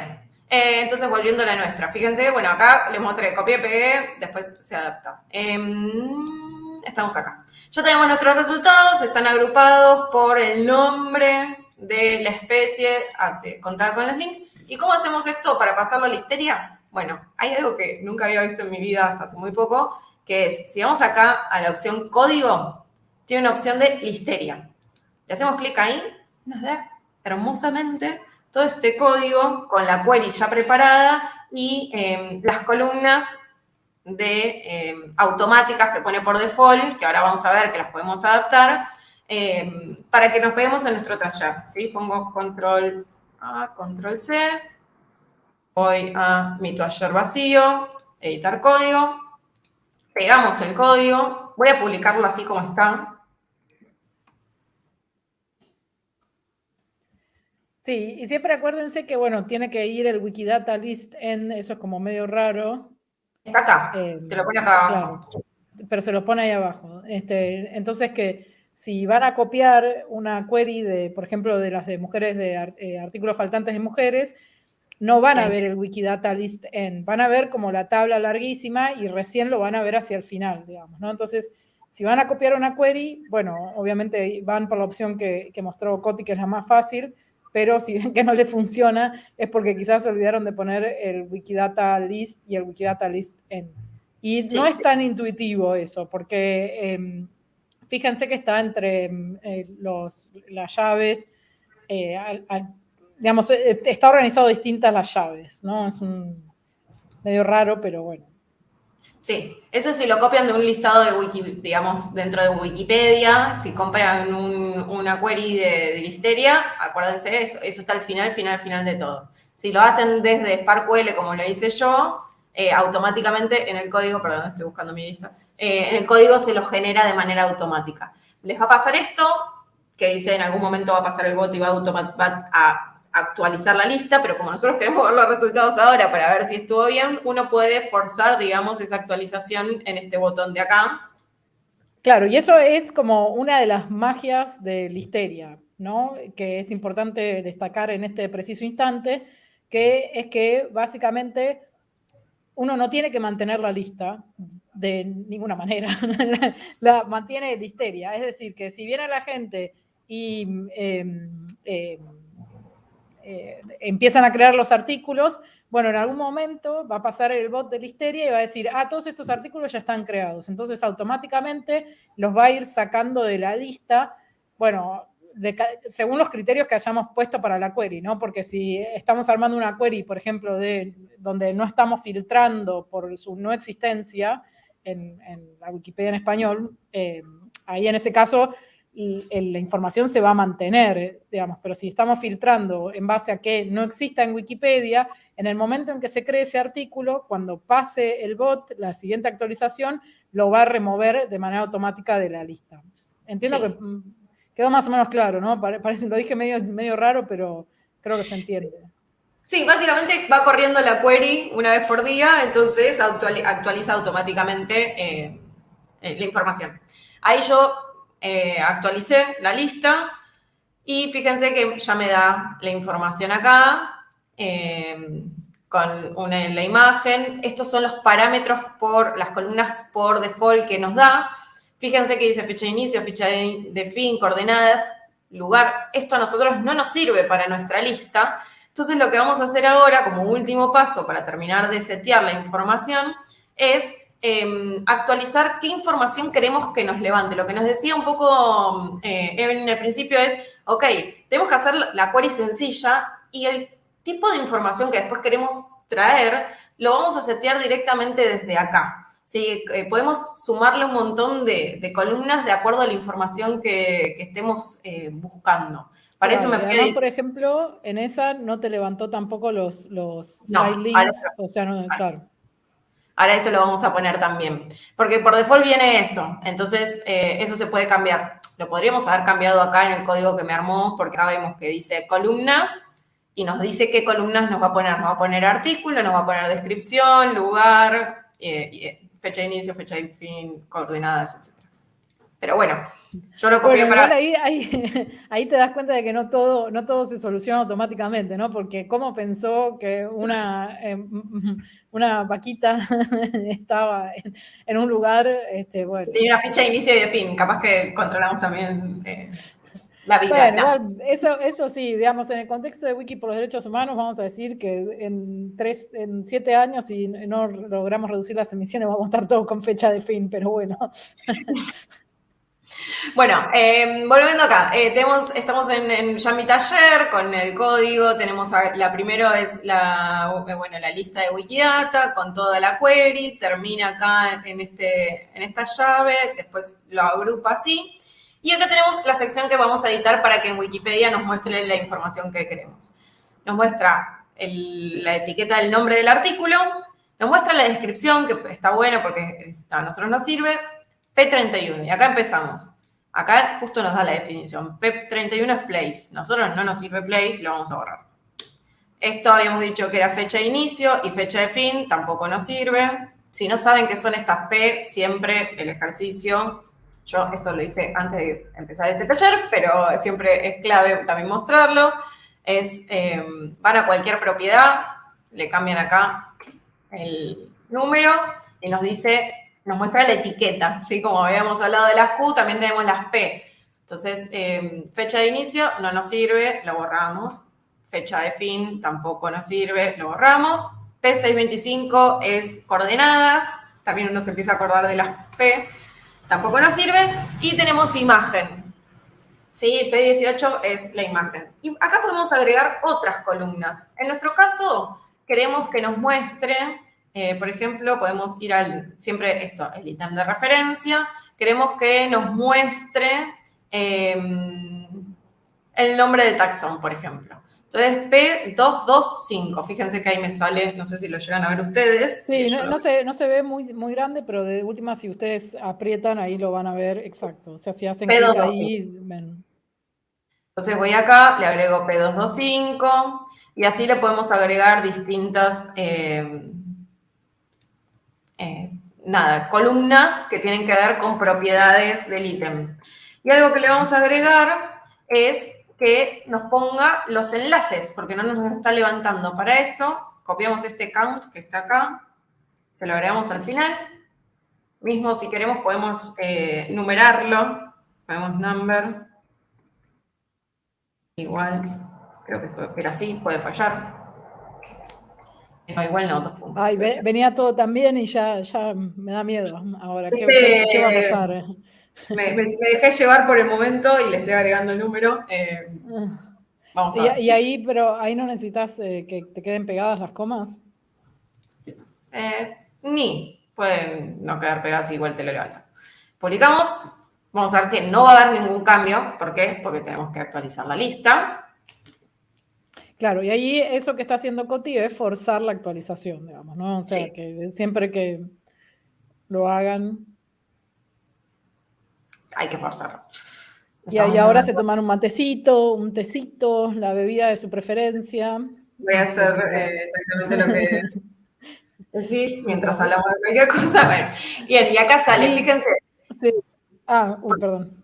eh, entonces volviendo a la nuestra. Fíjense, bueno, acá les mostré, copié, pegué, después se adapta. Em, estamos acá. Ya tenemos nuestros resultados, están agrupados por el nombre de la especie ah, contada con los links. ¿Y cómo hacemos esto para pasarlo a la histeria? Bueno, hay algo que nunca había visto en mi vida hasta hace muy poco, que es, si vamos acá a la opción código, tiene una opción de listeria. Le hacemos clic ahí, nos da hermosamente todo este código con la query ya preparada y em, las columnas de em, automáticas que pone por default, que ahora vamos a ver que las podemos adaptar, em, para que nos peguemos en nuestro taller. ¿sí? Pongo control A, control C, voy a mi taller vacío, editar código, pegamos el código, voy a publicarlo así como está. Sí, y siempre acuérdense que, bueno, tiene que ir el Wikidata list en, eso es como medio raro. Está acá, eh, te lo pone acá abajo. pero se lo pone ahí abajo. Este, entonces que si van a copiar una query de, por ejemplo, de las de mujeres, de eh, artículos faltantes de mujeres, no van a ver el Wikidata list en, van a ver como la tabla larguísima y recién lo van a ver hacia el final, digamos, ¿no? Entonces, si van a copiar una query, bueno, obviamente van por la opción que, que mostró Coti, que es la más fácil, pero si ven que no le funciona es porque quizás se olvidaron de poner el Wikidata list y el Wikidata list en. Y no es tan intuitivo eso, porque em, fíjense que está entre em, eh, los, las llaves eh, digamos, eh, está organizado distintas las llaves, ¿no? Es un medio raro, pero bueno. Sí, eso si lo copian de un listado de wiki, digamos, dentro de Wikipedia, si compran una query de, de, listeria, acuérdense, eso, eso está al final, final, final de todo. Si lo hacen desde SparkQL, como lo hice yo, eh, automáticamente en el código, perdón, estoy buscando mi lista, eh, en el código se lo genera de manera automática. Les va a pasar esto, que dice en algún momento va a pasar el bot y va a actualizar la lista, pero como nosotros queremos ver los resultados ahora para ver si estuvo bien, uno puede forzar, digamos, esa actualización en este botón de acá. Claro, y eso es como una de las magias de Listeria, ¿no? Que es importante destacar en este preciso instante, que es que básicamente uno no tiene que mantener la lista de ninguna manera, la, mantiene Listeria. Es decir, que si viene la gente y... Em, em, eh, empiezan a crear los artículos, bueno, en algún momento va a pasar el bot de Listeria y va a decir, ah, todos estos artículos ya están creados. Entonces, automáticamente los va a ir sacando de la lista, bueno, según los criterios que hayamos puesto para la query, ¿no? Porque si estamos armando una query, por ejemplo, de donde no estamos filtrando por su no existencia en, la Wikipedia en español, eh, ahí en ese caso la información se va a mantener, digamos, pero si estamos filtrando en base a que no exista en Wikipedia, en el momento en que se cree ese artículo, cuando pase el bot, la siguiente actualización lo va a remover de manera automática de la lista. Entiendo que quedó más o menos claro, ¿no? Parece, lo dije medio, medio raro, pero creo que se entiende. Sí, básicamente va corriendo la query una vez por día, entonces actualiza automáticamente eh, eh, la información. Ahí yo eh, actualicé la lista y fíjense que ya me da la información acá con una, la imagen. Estos son los parámetros por las columnas por default que nos da. Fíjense que dice fecha de inicio, fecha de, fin, coordenadas, lugar. Esto a nosotros no nos sirve para nuestra lista. Entonces lo que vamos a hacer ahora como último paso para terminar de setear la información es Em, actualizar qué información queremos que nos levante. Lo que nos decía un poco eh, en el principio es, ok, tenemos que hacer la query sencilla y el tipo de información que después queremos traer lo vamos a setear directamente desde acá. Sí, eh, podemos sumarle un montón de, columnas de acuerdo a la información que, estemos eh, buscando. Para eso me fui por ejemplo, en esa no te levantó tampoco los, los side links, o sea, no, claro. Ahora eso lo vamos a poner también. Porque por default viene eso. Entonces, eh, eso se puede cambiar. Lo podríamos haber cambiado acá en el código que me armó, porque acá vemos que dice columnas y nos dice qué columnas nos va a poner. Nos va a poner artículo, nos va a poner descripción, lugar, eh, fecha de inicio, fecha de fin, coordenadas, etc. Pero bueno, yo lo copié para... Ahí, ahí, te das cuenta de que no todo, no todo se soluciona automáticamente, ¿no? Porque cómo pensó que una, em, una vaquita estaba en, un lugar, este, bueno. Tiene una fecha de inicio y de fin, capaz que controlamos también eh, la vida. Bueno, eso, eso sí, digamos, en el contexto de Wiki por los Derechos Humanos, vamos a decir que en, tres, en siete años, si no logramos reducir las emisiones, vamos a estar todos con fecha de fin, pero bueno. Bueno, em, volviendo acá, eh, tenemos, estamos en, ya mi taller con el código, tenemos la primero es la, eh, bueno, la lista de Wikidata con toda la query, termina acá en, este, en esta llave, después lo agrupa así. Y acá tenemos la sección que vamos a editar para que en Wikipedia nos muestre la información que queremos. Nos muestra la etiqueta del nombre del artículo, nos muestra la descripción, que está bueno porque a nosotros nos sirve, P31, y acá empezamos. Acá justo nos da la definición. P31 es place. Nosotros no nos sirve place lo vamos a borrar. Esto habíamos dicho que era fecha de inicio y fecha de fin, tampoco nos sirve. Si no saben qué son estas P, siempre el ejercicio, yo esto lo hice antes de empezar este taller, pero siempre es clave también mostrarlo, es, eh, van a cualquier propiedad, le cambian acá el número y nos dice nos muestra la etiqueta, ¿sí? Como habíamos hablado de las Q, también tenemos las P. Entonces, em, fecha de inicio no nos sirve, lo borramos. Fecha de fin tampoco nos sirve, lo borramos. P625 es coordenadas, también uno se empieza a acordar de las P, tampoco nos sirve. Y tenemos imagen, ¿sí? P18 es la imagen. Y acá podemos agregar otras columnas. En nuestro caso, queremos que nos muestre eh, por ejemplo, podemos ir al, siempre esto, el ítem de referencia. Queremos que nos muestre em, el nombre del taxón, por ejemplo. Entonces, P225, fíjense que ahí me sale, no sé si lo llegan a ver ustedes. Sí, no, se, no, se, ve muy, muy grande, pero de última, si ustedes aprietan, ahí lo van a ver exacto. O sea, si hacen clic ahí, ven. Entonces voy acá, le agrego P225, y así le podemos agregar distintas... Em, eh, nada, columnas que tienen que ver con propiedades del ítem. Y algo que le vamos a agregar es que nos ponga los enlaces, porque no nos está levantando. Para eso, copiamos este count que está acá, se lo agregamos al final. Mismo, si queremos, podemos eh, numerarlo. Ponemos number. Igual, creo que esto era así, puede fallar. No, igual no, dos puntos. Ay, venía todo tan bien y ya, ya me da miedo ahora. ¿Qué, va a pasar? Me, dejé llevar por el momento y le estoy agregando el número. Eh, vamos a ver. Y, ahí, pero ahí no necesitas eh, que te queden pegadas las comas. Eh, ni. Pueden no quedar pegadas igual te lo levantan. Publicamos. Vamos a ver que no va a haber ningún cambio. ¿Por qué? Porque tenemos que actualizar la lista. Claro, y ahí eso que está haciendo Coti es forzar la actualización, digamos, ¿no? O sea, que siempre que lo hagan. Hay que forzarlo. Y, ahí ahora se toman un matecito, un tecito, la bebida de su preferencia. Voy a hacer eh, exactamente lo que decís mientras hablamos de cualquier cosa. Bien, y acá sale, fíjense. Sí. Ah, uy, perdón.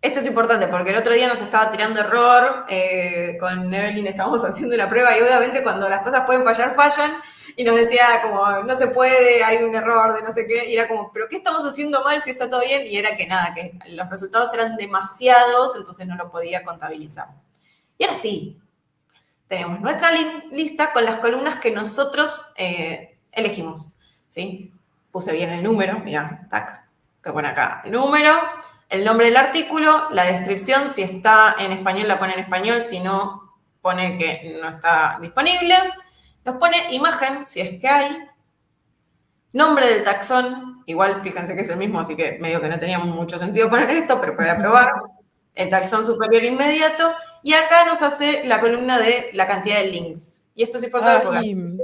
Esto es importante porque el otro día nos estaba tirando error, eh, con Evelyn estábamos haciendo la prueba y obviamente cuando las cosas pueden fallar, fallan, y nos decía como, no se puede, hay un error de no sé qué, y era como, pero ¿qué estamos haciendo mal si está todo bien? Y era que nada, que los resultados eran demasiados, entonces no lo podía contabilizar. Y ahora sí, tenemos nuestra lista con las columnas que nosotros eh, elegimos, ¿sí? Puse bien el número, mira, tac, que pone acá el número, el nombre del artículo, la descripción, si está en español la pone en español, si no pone que no está disponible. Nos pone imagen, si es que hay. Nombre del taxón, igual fíjense que es el mismo, así que medio que no tenía mucho sentido poner esto, pero para probar. El taxón superior inmediato. Y acá nos hace la columna de la cantidad de links. Y esto es importante ah, porque...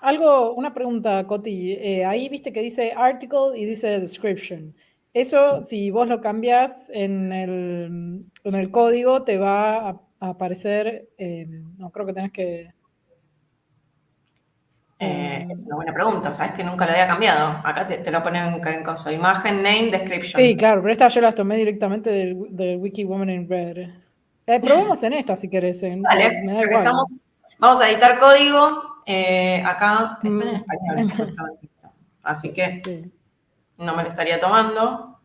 Algo, una pregunta, Coti. Eh, ahí viste que dice article y dice description. Eso, si vos lo cambias en el, en el código, te va a, aparecer, no creo que tenés que... Eh, es una buena pregunta, sabes que nunca lo había cambiado. Acá te, lo ponen en, cosa, imagen, name, description. Sí, claro, pero esta yo la tomé directamente del, Wiki Woman in Red. Eh, probemos en esta si querés. Vale, me da igual. Estamos, vamos a editar código. Eh, acá está en mm. español. Así que no me lo estaría tomando.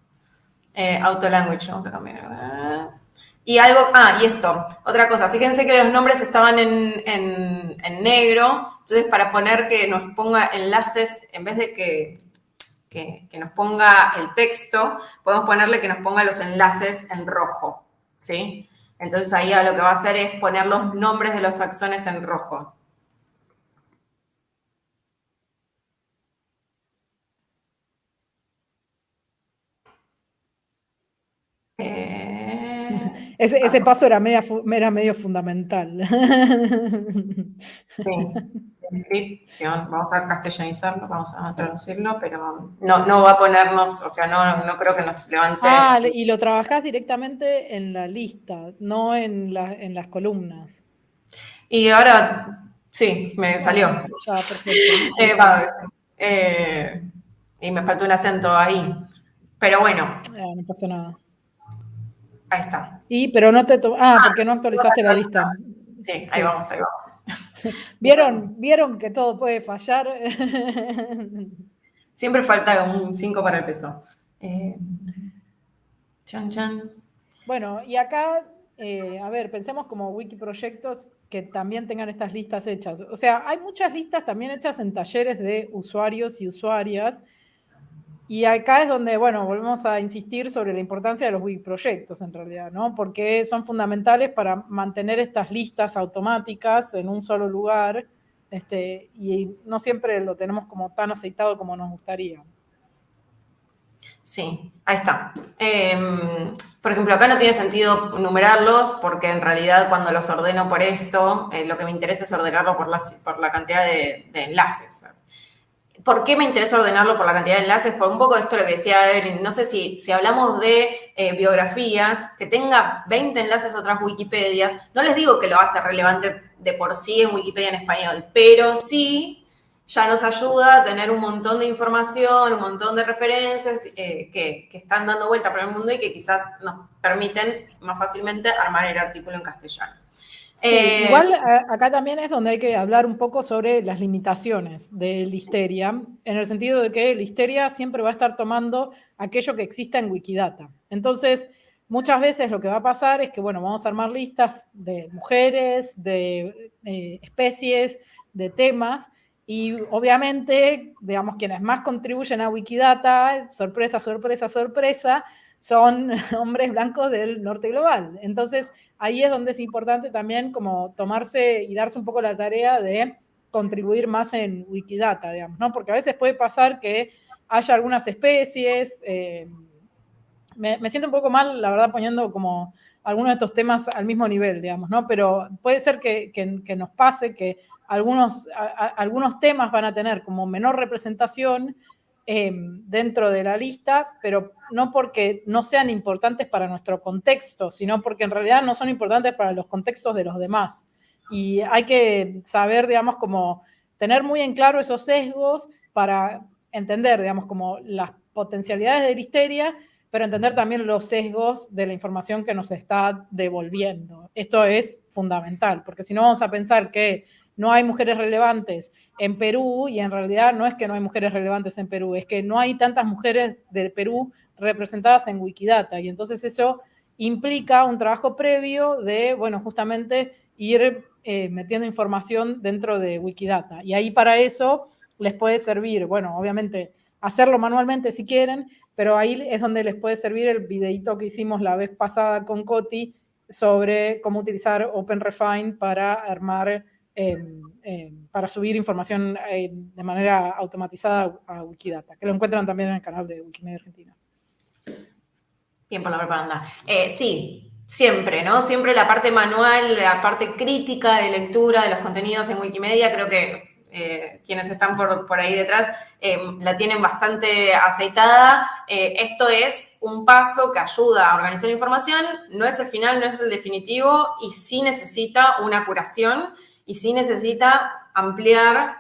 Auto language, vamos a cambiar. Y algo, ah, y esto, otra cosa, fíjense que los nombres estaban en, negro, entonces para poner que nos ponga enlaces, en vez de que, que, nos ponga el texto, podemos ponerle que nos ponga los enlaces en rojo, ¿sí? Entonces ahí lo que va a hacer es poner los nombres de los taxones en rojo. Ese, paso era, media, era medio fundamental. Descripción, vamos a castellanizarlo, vamos a traducirlo, pero no, no va a ponernos, o sea, no, no creo que nos levante. Ah, y lo trabajás directamente en la lista, no en, en las columnas. Y ahora, sí, me salió. Ya, perfecto. Eh, eh, y me faltó un acento ahí. Pero bueno. Ah, no pasa nada. Ahí está. Y, pero no te... Ah, porque no actualizaste la lista. Sí, ahí vamos, ahí vamos. ¿Vieron, ¿Vieron que todo puede fallar? Siempre falta un 5 para el peso. Eh, chan, chan. Bueno, y acá, eh, a ver, pensemos como wiki proyectos que también tengan estas listas hechas. O sea, hay muchas listas también hechas en talleres de usuarios y usuarias y acá es donde, bueno, volvemos a insistir sobre la importancia de los wiki proyectos en realidad, ¿no? Porque son fundamentales para mantener estas listas automáticas en un solo lugar este, y no siempre lo tenemos como tan aceitado como nos gustaría. Sí, ahí está. Em, por ejemplo, acá no tiene sentido numerarlos porque en realidad cuando los ordeno por esto, eh, lo que me interesa es ordenarlo por la, por la cantidad de enlaces. ¿Por qué me interesa ordenarlo por la cantidad de enlaces? Por un poco esto lo que decía Evelyn, no sé si, si hablamos de eh, biografías, que tenga 20 enlaces a otras Wikipedias, no les digo que lo hace relevante de por sí en Wikipedia en español, pero sí ya nos ayuda a tener un montón de información, un montón de referencias eh, que, que están dando vuelta por el mundo y que quizás nos permiten más fácilmente armar el artículo en castellano. Eh, igual acá también es donde hay que hablar un poco sobre las limitaciones de Listeria, en el sentido de que Listeria siempre va a estar tomando aquello que exista en Wikidata. Entonces, muchas veces lo que va a pasar es que, bueno, vamos a armar listas de mujeres, de eh, especies, de temas, y obviamente, digamos, quienes más contribuyen a Wikidata, sorpresa, sorpresa, sorpresa, son hombres blancos del norte global. Entonces, ahí es donde es importante también como tomarse y darse un poco la tarea de contribuir más en Wikidata, digamos, ¿no? Porque a veces puede pasar que haya algunas especies, eh, me, siento un poco mal, la verdad, poniendo como algunos de estos temas al mismo nivel, digamos, ¿no? Pero puede ser que, nos pase que algunos, algunos temas van a tener como menor representación Em, dentro de la lista, pero no porque no sean importantes para nuestro contexto, sino porque en realidad no son importantes para los contextos de los demás. Y hay que saber, digamos, como tener muy en claro esos sesgos para entender, digamos, como las potencialidades de la histeria, pero entender también los sesgos de la información que nos está devolviendo. Esto es fundamental, porque si no vamos a pensar que no hay mujeres relevantes en Perú y en realidad no es que no hay mujeres relevantes en Perú, es que no hay tantas mujeres del Perú representadas en Wikidata. Y entonces eso implica un trabajo previo de, bueno, justamente ir eh, metiendo información dentro de Wikidata. Y ahí para eso les puede servir, bueno, obviamente hacerlo manualmente si quieren, pero ahí es donde les puede servir el videito que hicimos la vez pasada con Coti sobre cómo utilizar OpenRefine para armar para subir información eh, de manera automatizada a Wikidata, que lo encuentran también en el canal de Wikimedia Argentina. Bien por la propaganda. Eh, sí, siempre, ¿no? Siempre la parte manual, la parte crítica de lectura de los contenidos en Wikimedia, creo que eh, quienes están por, por ahí detrás la tienen bastante aceitada. esto es un paso que ayuda a organizar información, no es el final, no es el definitivo y sí necesita una curación y sí necesita ampliar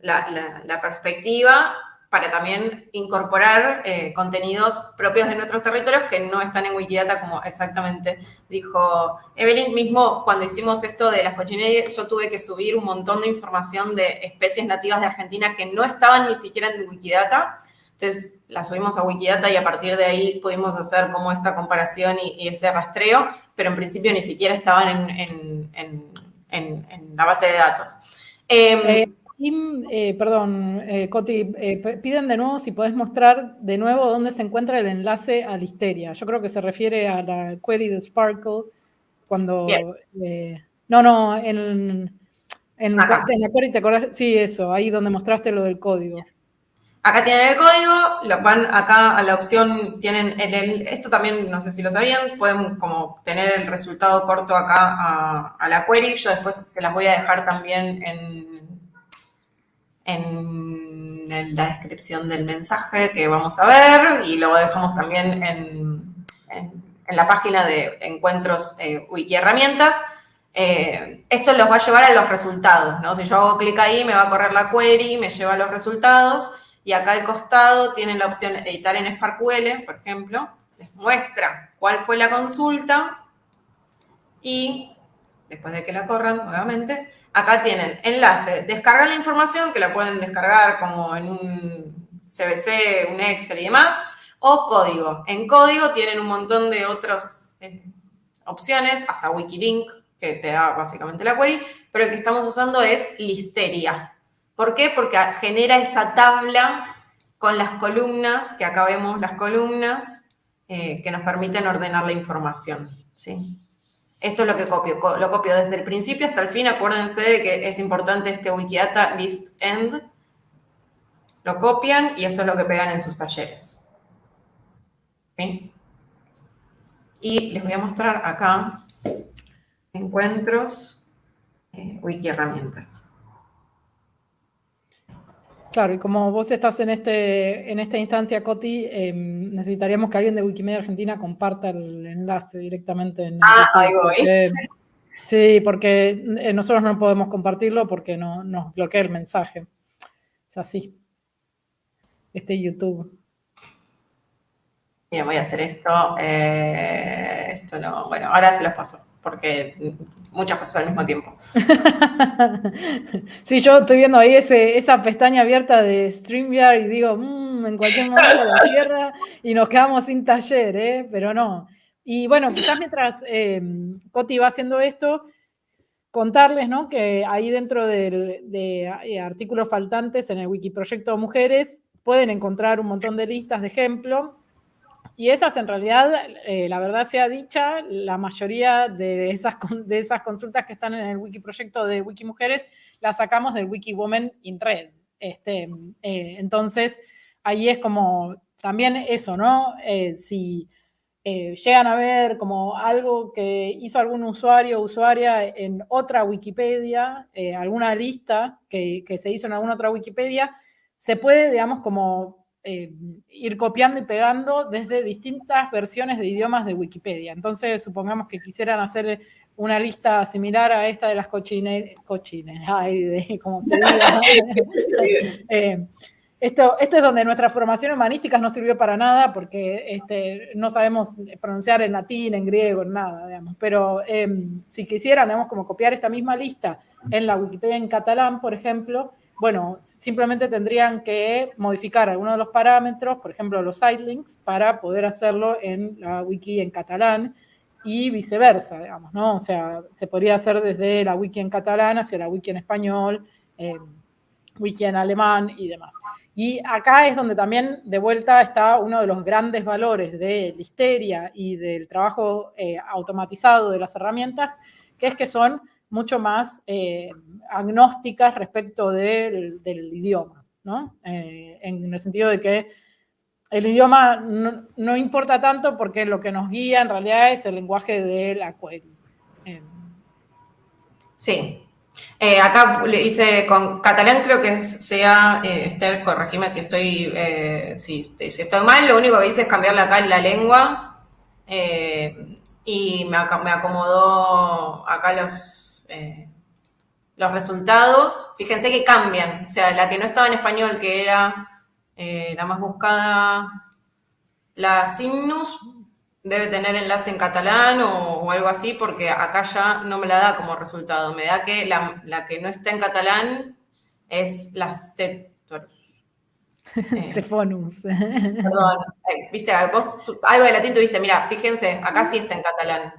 la, perspectiva para también incorporar contenidos propios de nuestros territorios que no están en Wikidata, como exactamente dijo Evelyn. Mismo cuando hicimos esto de las cochinerías, yo tuve que subir un montón de información de especies nativas de Argentina que no estaban ni siquiera en Wikidata. Entonces la subimos a Wikidata y a partir de ahí pudimos hacer como esta comparación y, ese rastreo, pero en principio ni siquiera estaban en, la base de datos. Em, eh, eh, perdón, eh, Coti, piden de nuevo si podés mostrar de nuevo dónde se encuentra el enlace a Listeria. Yo creo que se refiere a la query de Sparkle cuando... no, no, en, en, la query te acordás, sí, eso, ahí donde mostraste lo del código. Acá tienen el código, van acá a la opción, tienen el, esto también, no sé si lo sabían, pueden como tener el resultado corto acá a, la query, yo después se las voy a dejar también en, la descripción del mensaje que vamos a ver y lo dejamos también en, la página de encuentros eh, wiki herramientas. Eh, esto los va a llevar a los resultados, ¿no? Si yo hago clic ahí, me va a correr la query, me lleva a los resultados y acá al costado tienen la opción editar en SparkQL, por ejemplo. Les muestra cuál fue la consulta y después de que la corran, nuevamente, acá tienen enlace, descargar la información, que la pueden descargar como en un CBC, un Excel y demás, o código. En código tienen un montón de otras eh, opciones, hasta Wikilink, que te da básicamente la query, pero el que estamos usando es Listeria. ¿Por qué? Porque genera esa tabla con las columnas, que acá vemos las columnas, eh, que nos permiten ordenar la información. ¿sí? Esto es lo que copio. Lo copio desde el principio hasta el fin. Acuérdense de que es importante este Wikidata list end. Lo copian y esto es lo que pegan en sus talleres. Y les voy a mostrar acá encuentros, eh, wiki herramientas. Claro, y como vos estás en, este, en esta instancia, Coti, em, necesitaríamos que alguien de Wikimedia Argentina comparta el enlace directamente en Ah, ahí voy. sí, porque eh, nosotros no podemos compartirlo porque no, nos bloquea el mensaje. Es así. Este YouTube. Bien, voy a hacer esto. Eh, esto no, bueno, ahora se los paso porque muchas cosas al mismo tiempo. sí, yo estoy viendo ahí ese, esa pestaña abierta de StreamYard y digo, mmm, en cualquier momento la tierra y nos quedamos sin taller, ¿eh? pero no. Y bueno, quizás mientras eh, Coti va haciendo esto, contarles ¿no? que ahí dentro de, de eh, artículos faltantes en el Wikiproyecto Mujeres pueden encontrar un montón de listas de ejemplo y esas en realidad, eh, la verdad sea dicha, la mayoría de esas, de esas consultas que están en el wiki proyecto de Wikimujeres las sacamos del Wiki Women in Red. Este, eh, entonces, ahí es como también eso, ¿no? Eh, si llegan a ver como algo que hizo algún usuario o usuaria en otra Wikipedia, alguna lista que, que se hizo en alguna otra Wikipedia, se puede, digamos, como eh, ir copiando y pegando desde distintas versiones de idiomas de Wikipedia. Entonces, supongamos que quisieran hacer una lista similar a esta de las cochines, cochines, ay, de, como se diga. Eh, esto, esto es donde nuestra formación humanística no sirvió para nada porque este, no sabemos pronunciar en latín, en griego, en nada, digamos. Pero em, si quisieran, digamos, como copiar esta misma lista en la Wikipedia en catalán, por ejemplo, bueno, simplemente tendrían que modificar algunos de los parámetros, por ejemplo, los sitelinks, para poder hacerlo en la wiki en catalán y viceversa, digamos, ¿no? O sea, se podría hacer desde la wiki en catalán hacia la wiki en español, eh, wiki en alemán y demás. Y acá es donde también de vuelta está uno de los grandes valores de Listeria y del trabajo eh, automatizado de las herramientas, que es que son mucho más eh, agnósticas respecto del, idioma, ¿no? Eh, en el sentido de que el idioma no, importa tanto porque lo que nos guía en realidad es el lenguaje de la query. Eh, sí. acá le hice con catalán, creo que sea, Esther, corregime si estoy, si, estoy mal, lo único que hice es cambiarle acá en la lengua y me, me acomodó acá los, eh, los resultados, fíjense que cambian. O sea, la que no estaba en español, que era eh, la más buscada, la Simnus, debe tener enlace en catalán o, algo así, porque acá ya no me la da como resultado. Me da que la, que no está en catalán es la Stetorus. Stefonus. Perdón, eh, viste, vos algo de latín tuviste, mira, fíjense, acá sí está en catalán.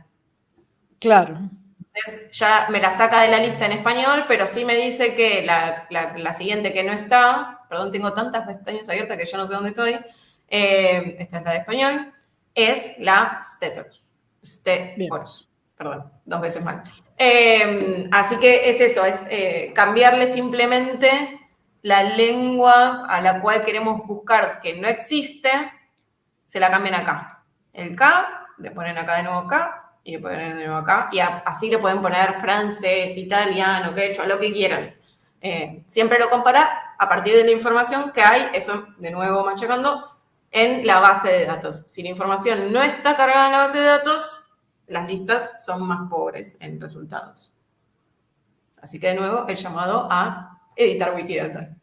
Claro. Entonces ya me la saca de la lista en español, pero sí me dice que la, siguiente que no está, perdón, tengo tantas pestañas abiertas que yo no sé dónde estoy, eh, esta es la de español, es la Stetorus. Stetorus. Perdón, dos veces mal. Eh, así que es eso, es eh, cambiarle simplemente la lengua a la cual queremos buscar que no existe, se la cambian acá. El K, le ponen acá de nuevo K, y le ponen de nuevo acá, y así le pueden poner francés, italiano, quechua, lo que quieran. Eh, siempre lo compara a partir de la información que hay, eso de nuevo machacando, en la base de datos. Si la información no está cargada en la base de datos, las listas son más pobres en resultados. Así que de nuevo el llamado a editar Wikidata.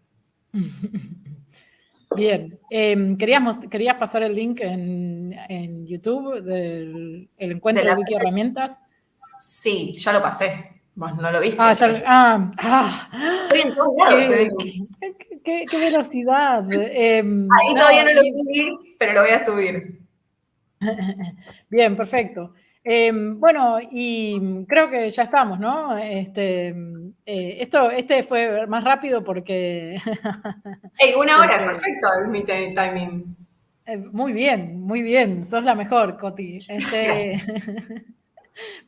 Bien, eh, ¿querías, pasar el link en, YouTube del encuentro de, Wiki Herramientas? Sí, ya lo pasé. Vos no lo viste. Ah, ya lo, ah, ah, Estoy en todos lados. Qué, qué, velocidad. Em, Ahí todavía no lo subí, pero lo voy a subir. Bien, perfecto. Em, bueno, y creo que ya estamos, ¿no? Este, eh, esto, este fue más rápido porque... una hora, perfecto mi timing. Eh, muy bien, muy bien, sos la mejor, Coti. Este,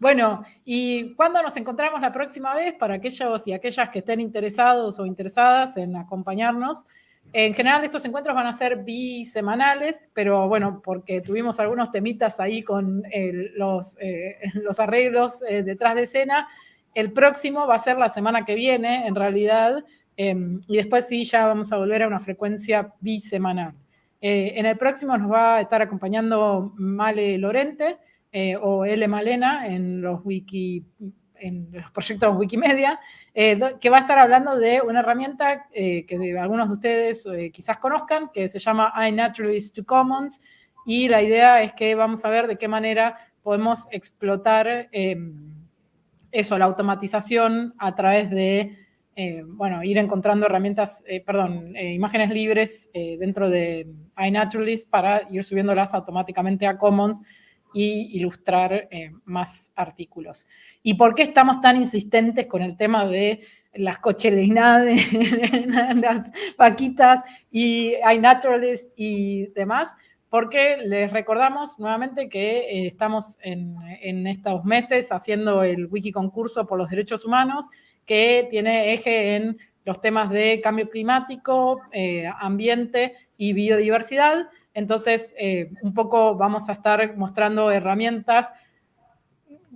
bueno, ¿y cuándo nos encontramos la próxima vez para aquellos y aquellas que estén interesados o interesadas en acompañarnos? En general estos encuentros van a ser bisemanales, pero bueno, porque tuvimos algunos temitas ahí con los, eh, los, arreglos eh, detrás de escena, el próximo va a ser la semana que viene, en realidad, em, y después sí, ya vamos a volver a una frecuencia bisemanal. Eh, en el próximo nos va a estar acompañando Male Lorente, o L. Malena en los wiki en los proyectos Wikimedia, eh, que va a estar hablando de una herramienta eh, que algunos de ustedes eh, quizás conozcan, que se llama iNaturalist to Commons, y la idea es que vamos a ver de qué manera podemos explotar eso, la automatización a través de, bueno, ir encontrando herramientas, perdón, imágenes libres dentro de iNaturalist para ir subiéndolas automáticamente a Commons y ilustrar eh, más artículos. ¿Y por qué estamos tan insistentes con el tema de las cocheleinadas, las vaquitas y iNaturalist y demás? Porque les recordamos nuevamente que eh, estamos en, estos meses haciendo el wiki concurso por los derechos humanos, que tiene eje en los temas de cambio climático, eh, ambiente y biodiversidad, entonces, eh, un poco vamos a estar mostrando herramientas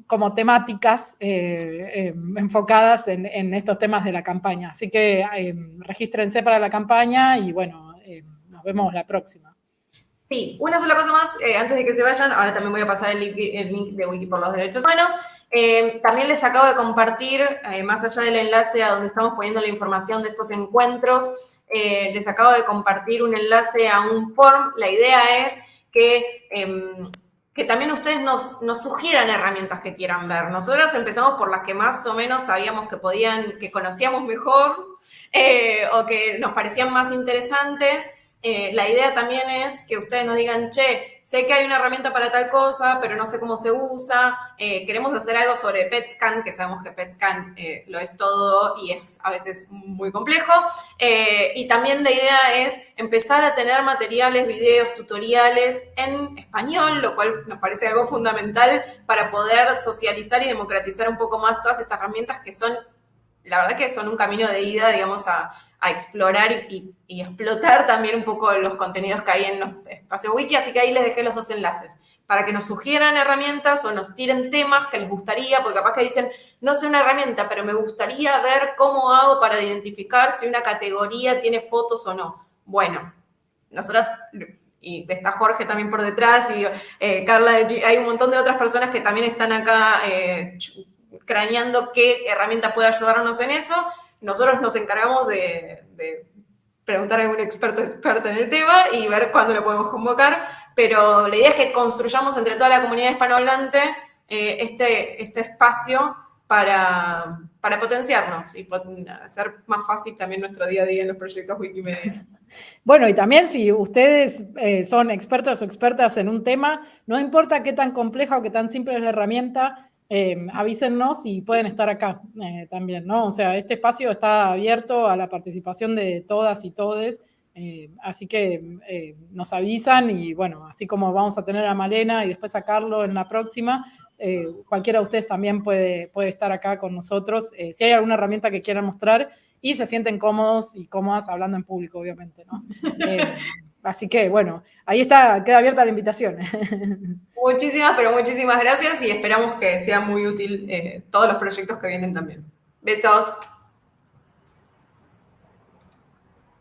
como temáticas eh, eh, enfocadas en, estos temas de la campaña. Así que regístrense para la campaña y bueno, nos vemos la próxima. Sí, una sola cosa más, antes de que se vayan, ahora también voy a pasar el link, de Wiki por los Derechos Humanos. también les acabo de compartir, más allá del enlace a donde estamos poniendo la información de estos encuentros, eh, les acabo de compartir un enlace a un form. La idea es que, em, que también ustedes nos, nos, sugieran herramientas que quieran ver. Nosotros empezamos por las que más o menos sabíamos que podían, que conocíamos mejor eh, o que nos parecían más interesantes. Eh, la idea también es que ustedes nos digan, che, sé que hay una herramienta para tal cosa, pero no sé cómo se usa, eh, queremos hacer algo sobre PetScan, que sabemos que PetScan eh, lo es todo y es a veces muy complejo. Eh, y también la idea es empezar a tener materiales, videos, tutoriales en español, lo cual nos parece algo fundamental para poder socializar y democratizar un poco más todas estas herramientas que son, la verdad que son un camino de ida, digamos, a, a explorar y, explotar también un poco los contenidos que hay en los espacios wiki, así que ahí les dejé los dos enlaces, para que nos sugieran herramientas o nos tiren temas que les gustaría, porque capaz que dicen, no sé una herramienta, pero me gustaría ver cómo hago para identificar si una categoría tiene fotos o no. Bueno, nosotras, y está Jorge también por detrás, y eh, Carla, hay un montón de otras personas que también están acá eh, craneando qué herramienta puede ayudarnos en eso. Nosotros nos encargamos de, preguntar a algún experto experto en el tema y ver cuándo lo podemos convocar, pero la idea es que construyamos entre toda la comunidad hispanohablante eh, este, este espacio para, para potenciarnos y hacer más fácil también nuestro día a día en los proyectos Wikimedia. Bueno, y también si ustedes eh, son expertos o expertas en un tema, no importa qué tan compleja o qué tan simple es la herramienta, eh, avísennos y pueden estar acá eh, también, ¿no? O sea, este espacio está abierto a la participación de todas y todes, así que nos avisan y bueno, así como vamos a tener a Malena y después a Carlos en la próxima, cualquiera de ustedes también puede, puede estar acá con nosotros. si hay alguna herramienta que quieran mostrar, y se sienten cómodos y cómodas hablando en público, obviamente, ¿no? Así que, bueno, ahí está, queda abierta la invitación. Muchísimas, pero muchísimas gracias y esperamos que sea muy útil eh, todos los proyectos que vienen también. Besos.